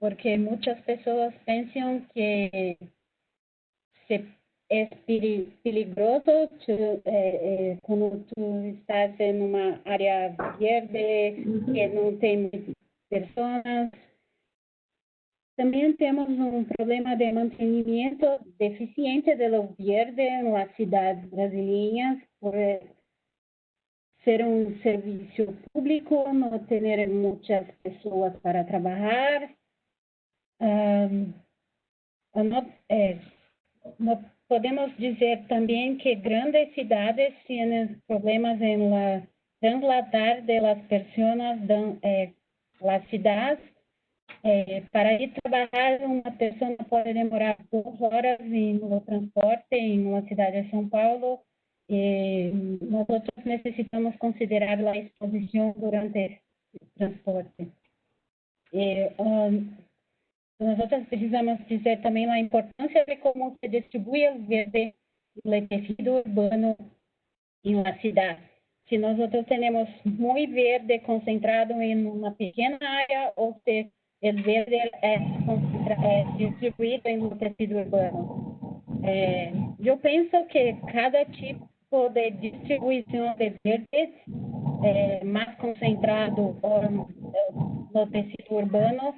porque muchas personas piensan que se, es peligroso eh, eh, cuando tú estás en una área verde que no tiene personas También tenemos un problema de mantenimiento deficiente de lo verde en las ciudades brasileñas por ser un servicio público, no tener muchas personas para trabajar. Um, eh, no podemos dizer também que grandes cidades têm problemas em la trasladar de las personas de eh, las ciudades é, para ir trabalhar, uma pessoa pode demorar duas horas no transporte em uma cidade de São Paulo. E nós necessitamos considerar a exposição durante o transporte. Um, nós outros precisamos dizer também a importância de como se distribui o verde o tecido urbano em uma cidade. Se nós outros temos muito verde concentrado em uma pequena área, ou se el verde é, é distribuído em um tecido urbano. É, eu penso que cada tipo de distribuição de verdes é, mais concentrado no tecido urbano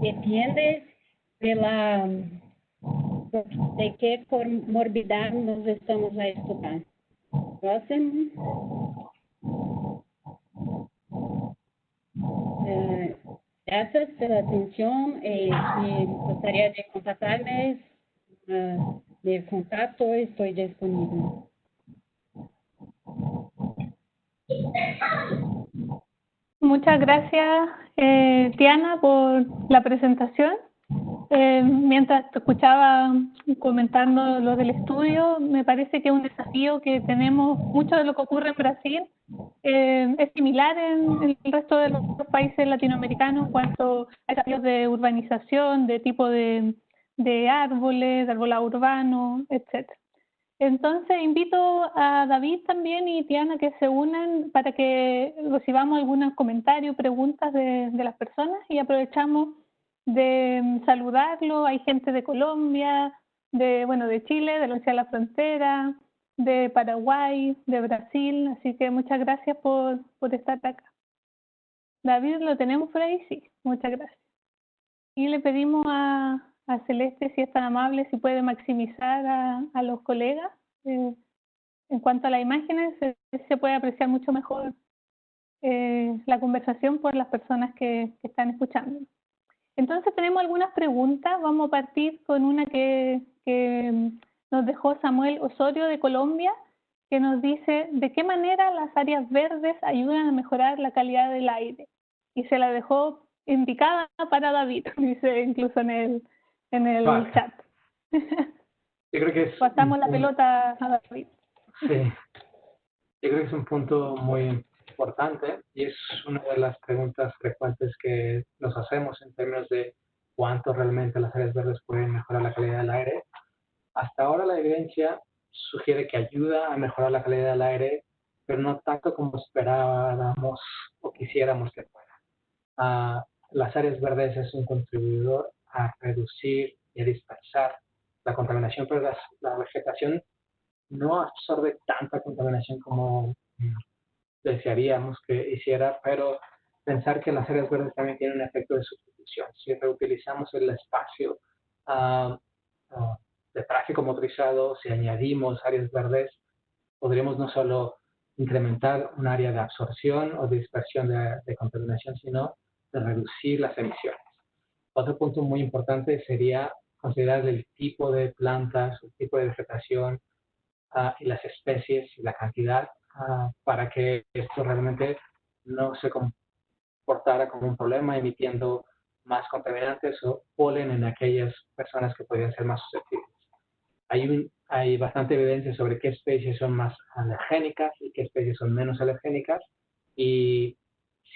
depende pela de que comorbidade nós estamos a estudar. Próximo. É, Gracias por la atención y, y gustaría de contactarme uh, del contacto, estoy disponible. Muchas gracias, eh, Tiana, por la presentación. Eh, mientras te escuchaba comentando lo del estudio, me parece que es un desafío que tenemos, mucho de lo que ocurre en Brasil eh, es similar en, el resto de los países latinoamericanos en cuanto a desafíos de urbanización, de tipo de, de árboles, de arbolado urbano, etcétera. Entonces invito a David también y Tiana que se unan para que recibamos algunos comentarios, preguntas de, las personas y aprovechamos de saludarlo. Hay gente de Colombia, de bueno de Chile, de la de la Frontera, de Paraguay, de Brasil, así que muchas gracias por, por estar acá. David, ¿lo tenemos por ahí? Sí, muchas gracias. Y le pedimos a, a Celeste, si es tan amable, si puede maximizar a, a los colegas. Eh, en cuanto a las imágenes, se, se puede apreciar mucho mejor eh, la conversación por las personas que, que, están escuchando. Entonces tenemos algunas preguntas. Vamos a partir con una que, que nos dejó Samuel Osorio de Colombia, que nos dice de qué manera las áreas verdes ayudan a mejorar la calidad del aire. Y se la dejó indicada para David, dice incluso en el, en el vale. chat. Yo creo que es Pasamos la pelota a David. Sí, yo creo que es un punto muy importante y es una de las preguntas frecuentes que nos hacemos en términos de cuánto realmente las áreas verdes pueden mejorar la calidad del aire. Hasta ahora la evidencia sugiere que ayuda a mejorar la calidad del aire, pero no tanto como esperábamos o quisiéramos que fuera. Uh, las áreas verdes es un contribuidor a reducir y a dispersar la contaminación, pero la, vegetación no absorbe tanta contaminación como desearíamos que hiciera, pero pensar que las áreas verdes también tienen un efecto de sustitución. Si reutilizamos el espacio uh, uh, de tráfico motorizado, si añadimos áreas verdes, podríamos no solo incrementar un área de absorción o dispersión de, de contaminación, sino de reducir las emisiones. Otro punto muy importante sería considerar el tipo de plantas, el tipo de vegetación uh, y las especies y la cantidad uh, para que esto realmente no se comportara como un problema emitiendo más contaminantes o polen en aquellas personas que podrían ser más susceptibles. Hay, un, hay bastante evidencia sobre qué especies son más alergénicas y qué especies son menos alergénicas y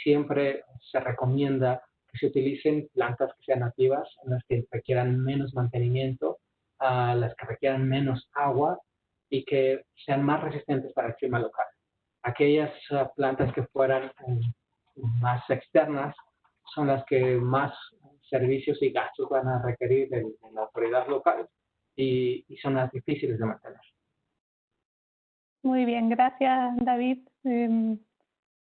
siempre se recomienda que se utilicen plantas que sean nativas, en las que requieran menos mantenimiento, las que requieran menos agua y que sean más resistentes para el clima local. Aquellas uh, plantas que fueran um, más externas son las que más servicios y gastos van a requerir de, de la autoridad local y, y, son las difíciles de mantener. Muy bien, gracias David. Eh,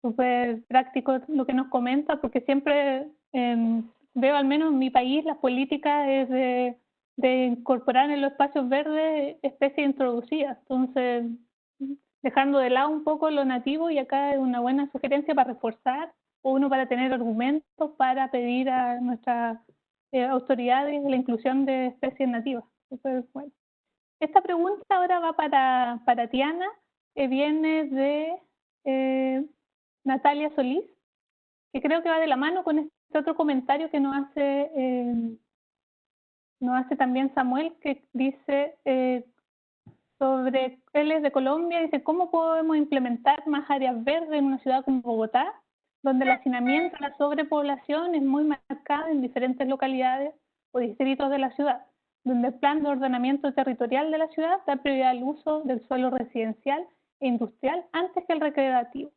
Súper práctico lo que nos comenta, porque siempre eh, veo al menos en mi país las políticas es de, de incorporar en los espacios verdes especies introducidas. Entonces, dejando de lado un poco lo nativo y acá es una buena sugerencia para reforzar o uno para tener argumentos para pedir a nuestras eh, autoridades la inclusión de especies nativas. Entonces, bueno. Esta pregunta ahora va para, para Tiana, que viene de eh, Natalia Solís, que creo que va de la mano con este otro comentario que nos hace, eh, hace también Samuel, que dice eh, sobre, él de Colombia, dice, ¿cómo podemos implementar más áreas verdes en una ciudad como Bogotá, donde el hacinamiento, la sobrepoblación es muy marcada en diferentes localidades o distritos de la ciudad, donde el plan de ordenamiento territorial de la ciudad da prioridad al uso del suelo residencial e industrial antes que el recreativo.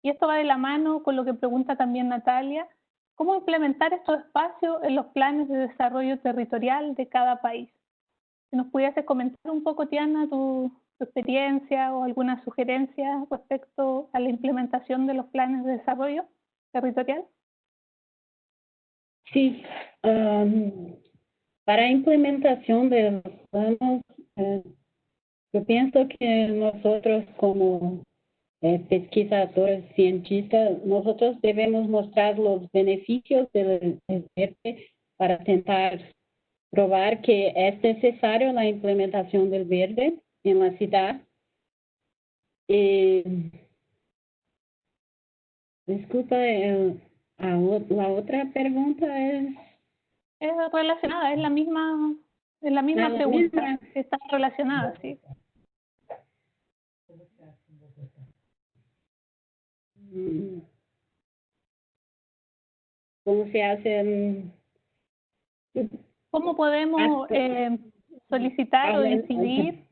Y esto va de la mano con lo que pregunta también Natalia, cómo implementar estos espacios en los planes de desarrollo territorial de cada país. Si nos pudieses comentar un poco, Tiana, tu, tu experiencia o alguna sugerencia respecto a la implementación de los planes de desarrollo territorial. Sí, um, para implementación de los planos, eh, yo pienso que nosotros como eh, pesquisadores, cientistas, nosotros debemos mostrar los beneficios del verde para tentar probar que es necesario la implementación del verde en la ciudad. Y, disculpa, la otra pregunta es... Es relacionada, es la misma, es la misma ah, pregunta, está relacionada, sí. ¿Cómo se hacen? ¿Cómo podemos eh, solicitar o decidir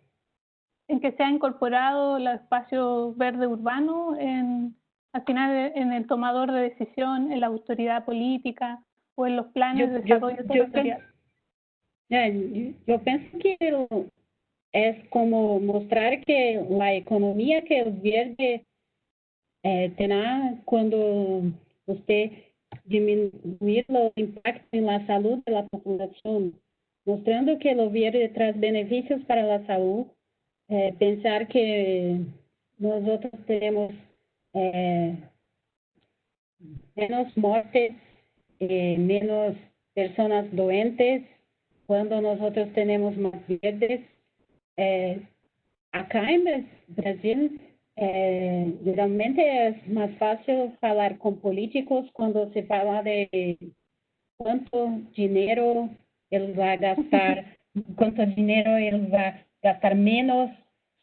en que sea incorporado el espacio verde urbano en, al final en el tomador de decisión, en la autoridad política o en los planes de desarrollo yo, yo, pienso que es como mostrar que la economía que el verde eh, tendrá cuando usted disminuir los impactos en la salud de la población, mostrando que el verde trae beneficios para la salud, eh, pensar que nosotros tenemos eh, menos muertes, eh, menos personas doentes, cuando nosotros tenemos más verdes. acá en Brasil, eh, realmente es más fácil hablar con políticos cuando se habla de cuánto dinero él va a gastar, cuánto dinero él va a gastar menos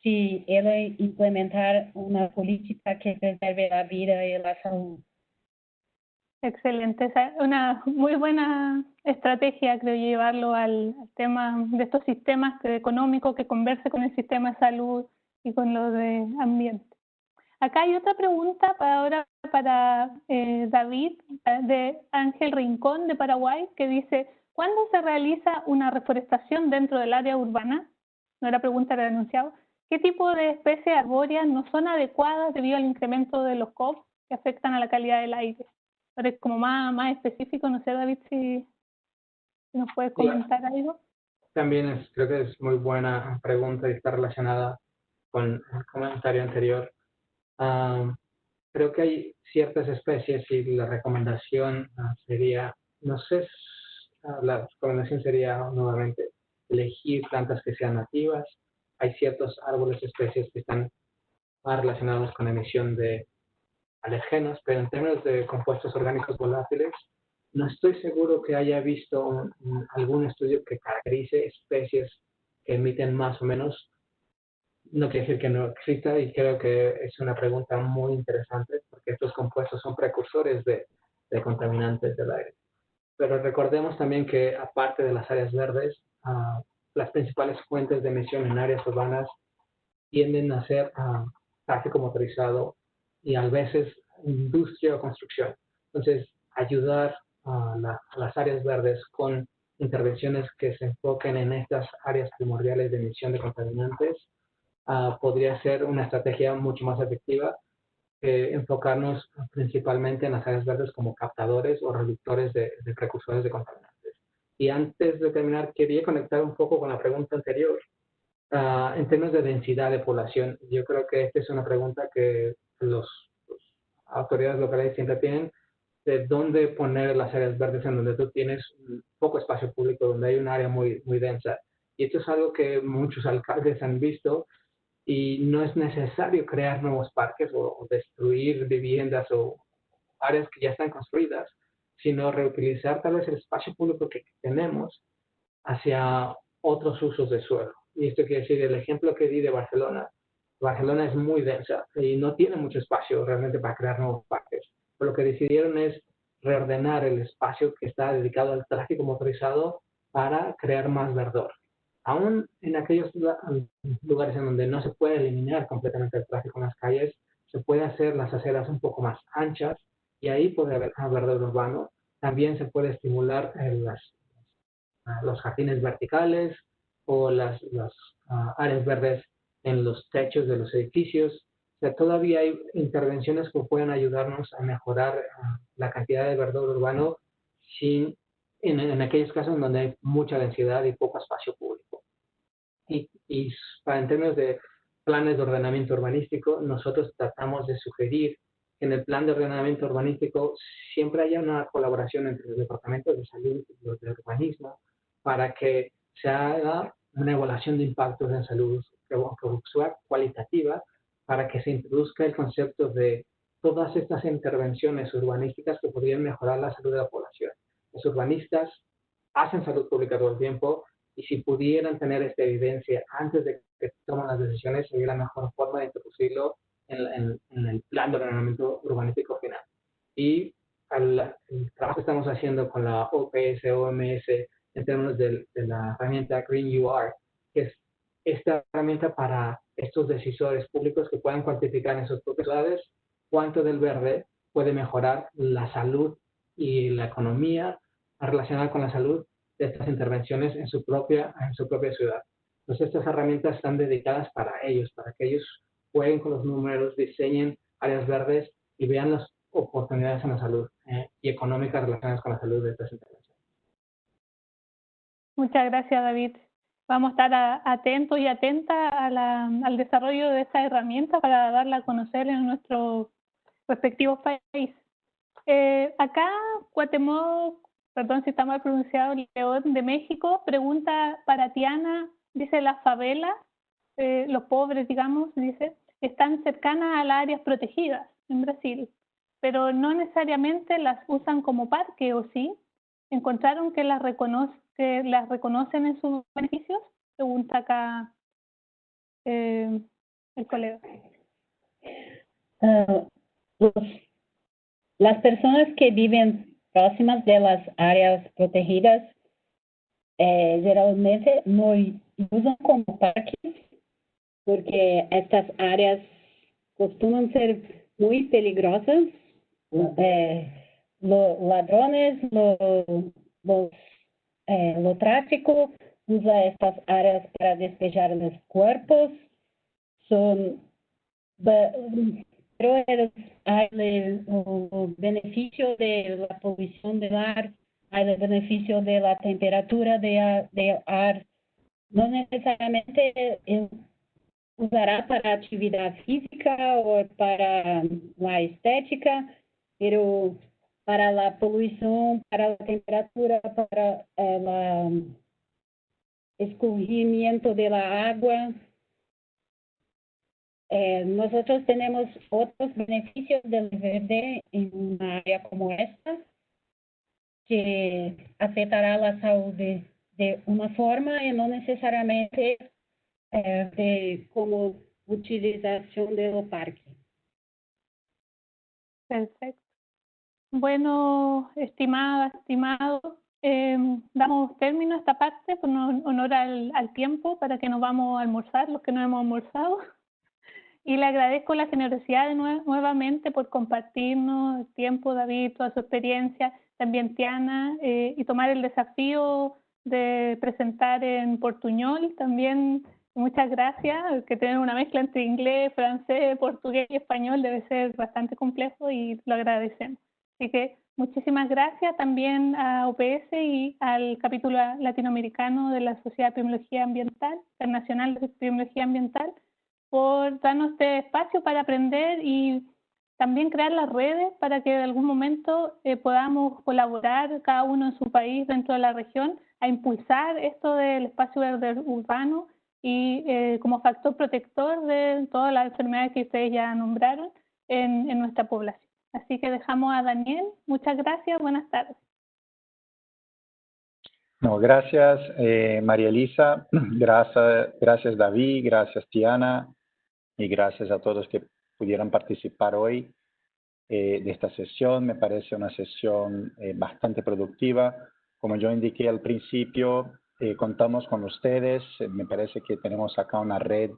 si él implementar una política que preserve la vida y la salud. Excelente, es una muy buena estrategia, creo, llevarlo al, tema de estos sistemas económicos que converse con el sistema de salud y con lo de ambiente. Acá hay otra pregunta para ahora para eh, David eh, de Ángel Rincón de Paraguay que dice, ¿cuándo se realiza una reforestación dentro del área urbana? No era pregunta, era anunciado. ¿Qué tipo de especies arbóreas no son adecuadas debido al incremento de los COP que afectan a la calidad del aire? Pero es como más, más específico, no sé David si, nos puedes comentar algo. También es, creo que es muy buena pregunta y está relacionada con el comentario anterior. creo que hay ciertas especies y la recomendación ah, sería, no sé, ah, la recomendación sería nuevamente elegir plantas que sean nativas. Hay ciertos árboles, especies que están más relacionados con emisión de alergenos, pero en términos de compuestos orgánicos volátiles, no estoy seguro que haya visto algún estudio que caracterice especies que emiten más o menos no quiere decir que no exista y creo que es una pregunta muy interesante porque estos compuestos son precursores de, contaminantes del aire. Pero recordemos también que aparte de las áreas verdes, ah, las principales fuentes de emisión en áreas urbanas tienden a ser uh, tráfico motorizado y a veces industria o construcción. Entonces, ayudar a las áreas verdes con intervenciones que se enfoquen en estas áreas primordiales de emisión de contaminantes Ah, podría ser una estrategia mucho más efectiva que enfocarnos principalmente en las áreas verdes como captadores o reductores de, precursores de contaminantes. Y antes de terminar, quería conectar un poco con la pregunta anterior. Ah, en términos de densidad de población, yo creo que esta es una pregunta que los, autoridades locales siempre tienen, de dónde poner las áreas verdes en donde tú tienes poco espacio público, donde hay un área muy, muy densa. Y esto es algo que muchos alcaldes han visto y no es necesario crear nuevos parques o, destruir viviendas o áreas que ya están construidas, sino reutilizar tal vez el espacio público que tenemos hacia otros usos de suelo. Y esto quiere decir, el ejemplo que di de Barcelona, Barcelona es muy densa y no tiene mucho espacio realmente para crear nuevos parques. Pero lo que decidieron es reordenar el espacio que está dedicado al tráfico motorizado para crear más verdor aún en aquellos lugares en donde no se puede eliminar completamente el tráfico en las calles, se puede hacer las aceras un poco más anchas y ahí puede haber verdor urbano. También se puede estimular las, los jardines verticales o las, las ah, áreas verdes en los techos de los edificios. O sea, todavía hay intervenciones que pueden ayudarnos a mejorar ah, la cantidad de verdor urbano sin, en, en aquellos casos donde hay mucha densidad y poco espacio público y, para, en términos de planes de ordenamiento urbanístico, nosotros tratamos de sugerir que en el plan de ordenamiento urbanístico siempre haya una colaboración entre los departamentos de salud y los de urbanismo para que se haga una evaluación de impactos en salud cualitativa para que se introduzca el concepto de todas estas intervenciones urbanísticas que podrían mejorar la salud de la población. Los urbanistas hacen salud pública todo el tiempo y si pudieran tener esta evidencia antes de que tomen las decisiones, sería la mejor forma de introducirlo en, el plan de ordenamiento urbanístico final. Y el trabajo que estamos haciendo con la OPS, OMS, en términos de, la herramienta Green UR, que es esta herramienta para estos decisores públicos que puedan cuantificar en sus propias ciudades cuánto del verde puede mejorar la salud y la economía relacionada con la salud de estas intervenciones en su propia, en su propia ciudad. Entonces estas herramientas están dedicadas para ellos, para que ellos jueguen con los números, diseñen áreas verdes y vean las oportunidades en la salud eh, y económicas relacionadas con la salud de estas intervenciones. Muchas gracias, David. Vamos a estar atentos y atentas al desarrollo de esta herramienta para darla a conocer en nuestro respectivos países. Eh, acá, Guatemala, perdón si está mal pronunciado, León de México, pregunta para Tiana, dice las favelas, eh, los pobres, digamos, dice, están cercanas a las áreas protegidas en Brasil, pero no necesariamente las usan como parque, ¿o sí? ¿Encontraron que las, reconoce, que las reconocen en sus beneficios? Pregunta acá eh, el colega. Uh, las personas que viven próximas de las áreas protegidas eh, generalmente no usan como parques porque estas áreas costuman ser muy peligrosas. Eh, los ladrones, los, eh, lo tráfico usa estas áreas para despejar los cuerpos. Son pero hay el, beneficio de la polución del ar, el beneficio de la temperatura de, de ar. No necesariamente usará para actividad física o para la estética, pero para la polución, para la temperatura, para el eh, escurrimiento de la agua, eh, nosotros tenemos otros beneficios del verde en una área como esta que afectará la salud de, una forma y no necesariamente eh, de como utilización de los parques. Perfecto. Bueno, estimada, estimado, eh, damos término a esta parte por honor al, al tiempo para que nos vamos a almorzar, los que no hemos almorzado y le agradezco la generosidad nuevamente por compartirnos el tiempo, David, toda su experiencia, también Tiana, eh, y tomar el desafío de presentar en portuñol. También muchas gracias, que tener una mezcla entre inglés, francés, portugués y español debe ser bastante complejo y lo agradecemos. Así que muchísimas gracias también a OPS y al capítulo latinoamericano de la Sociedad de Epidemiología Ambiental, Internacional de Epidemiología Ambiental, por darnos este espacio para aprender y también crear las redes para que en algún momento eh, podamos colaborar cada uno en su país dentro de la región a impulsar esto del espacio verde urbano y eh, como factor protector de todas las enfermedades que ustedes ya nombraron en, en nuestra población. Así que dejamos a Daniel. Muchas gracias. Buenas tardes. No, gracias eh, María Elisa, gracias, gracias David, gracias Tiana, y gracias a todos que pudieron participar hoy eh, de esta sesión. Me parece una sesión eh, bastante productiva. Como yo indiqué al principio, eh, contamos con ustedes. me parece que tenemos acá una red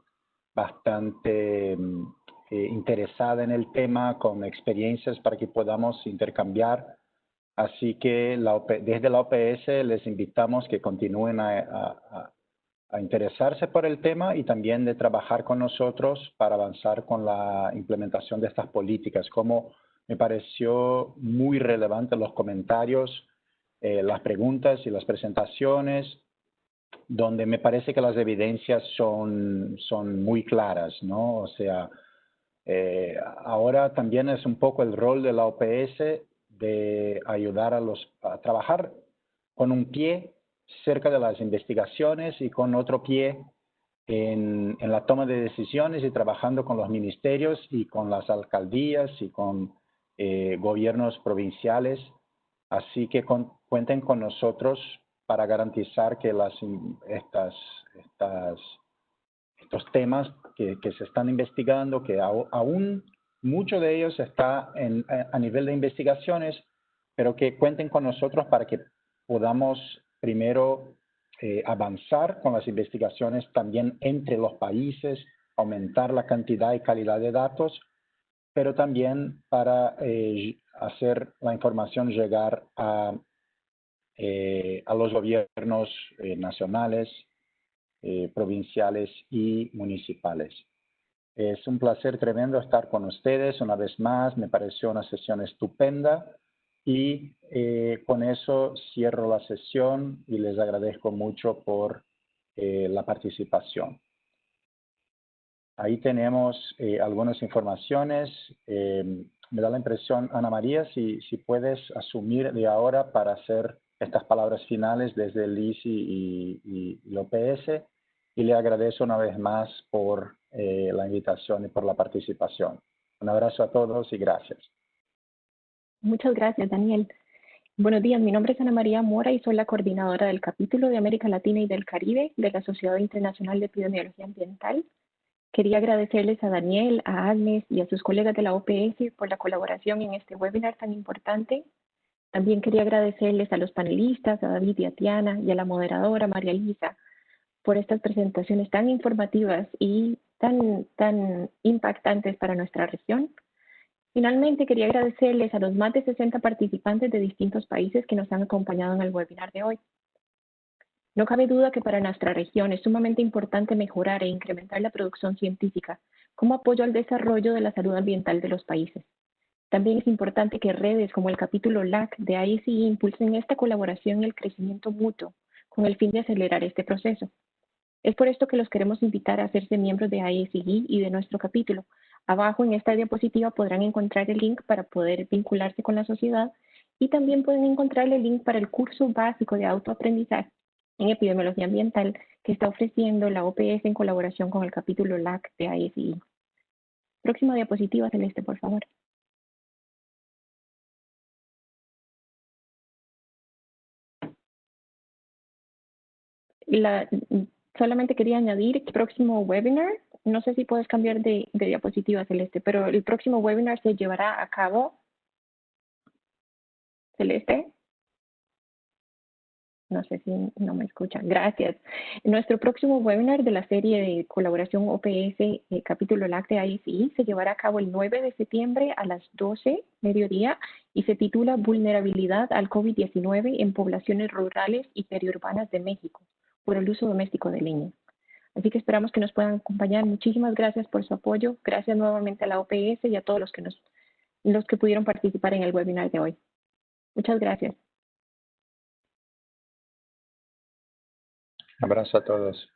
bastante mm, interesada en el tema, con experiencias para que podamos intercambiar. Así que desde la OPS les invitamos que continúen a a interesarse por el tema y también de trabajar con nosotros para avanzar con la implementación de estas políticas. Como me pareció muy relevante los comentarios, eh, las preguntas y las presentaciones, donde me parece que las evidencias son, son muy claras, ¿no? O sea, eh, ahora también es un poco el rol de la OPS de ayudar a los a trabajar con un pie cerca de las investigaciones y con otro pie en, en, la toma de decisiones y trabajando con los ministerios y con las alcaldías y con eh, gobiernos provinciales. Así que con, cuenten con nosotros para garantizar que las, estas, estas, estos temas que, que se están investigando, que aún mucho de ellos está en, a nivel de investigaciones, pero que cuenten con nosotros para que podamos primero eh, avanzar con las investigaciones también entre los países, aumentar la cantidad y calidad de datos, pero también para eh, hacer la información llegar a, eh, a los gobiernos nacionales, provinciales y municipales. Es un placer tremendo estar con ustedes una vez más. Me pareció una sesión estupenda y eh, con eso cierro la sesión y les agradezco mucho por eh, la participación. Ahí tenemos eh, algunas informaciones. me da la impresión, Ana María, si, si puedes asumir de ahora para hacer estas palabras finales desde el ICI y, y, y OPS. Y le agradezco una vez más por la invitación y por la participación. Un abrazo a todos y gracias. Muchas gracias, Daniel. Buenos días, mi nombre es Ana María Mora y soy la coordinadora del capítulo de América Latina y del Caribe de la Sociedad Internacional de Epidemiología Ambiental. Quería agradecerles a Daniel, a Agnes y a sus colegas de la OPS por la colaboración en este webinar tan importante. También quería agradecerles a los panelistas, a David y a Tiana y a la moderadora María Lisa por estas presentaciones tan informativas y tan, tan impactantes para nuestra región. Finalmente, quería agradecerles a los más de 60 participantes de distintos países que nos han acompañado en el webinar de hoy. No cabe duda que para nuestra región es sumamente importante mejorar e incrementar la producción científica como apoyo al desarrollo de la salud ambiental de los países. También es importante que redes como el capítulo LAC de ICI impulsen esta colaboración y el crecimiento mutuo con el fin de acelerar este proceso. Es por esto que los queremos invitar a hacerse miembros de ISI y de nuestro capítulo, Abajo en esta diapositiva podrán encontrar el link para poder vincularse con la sociedad y también pueden encontrar el link para el curso básico de autoaprendizaje en epidemiología ambiental que está ofreciendo la OPS en colaboración con el capítulo LAC de ISI. Próxima diapositiva, Celeste, por favor. La, solamente quería añadir que próximo webinar no sé si puedes cambiar de, de diapositiva, Celeste, pero el próximo webinar se llevará a cabo. Celeste. No sé si no me escuchan. Gracias. Nuestro próximo webinar de la serie de colaboración OPS eh, capítulo láctea ICI se llevará a cabo el 9 de septiembre a las 12 mediodía y se titula Vulnerabilidad al COVID-19 en poblaciones rurales y periurbanas de México por el uso doméstico de leña. Así que esperamos que nos puedan acompañar. Muchísimas gracias por su apoyo. Gracias nuevamente a la OPS y a todos los que, nos, los que pudieron participar en el webinar de hoy. Muchas gracias. Abrazo a todos.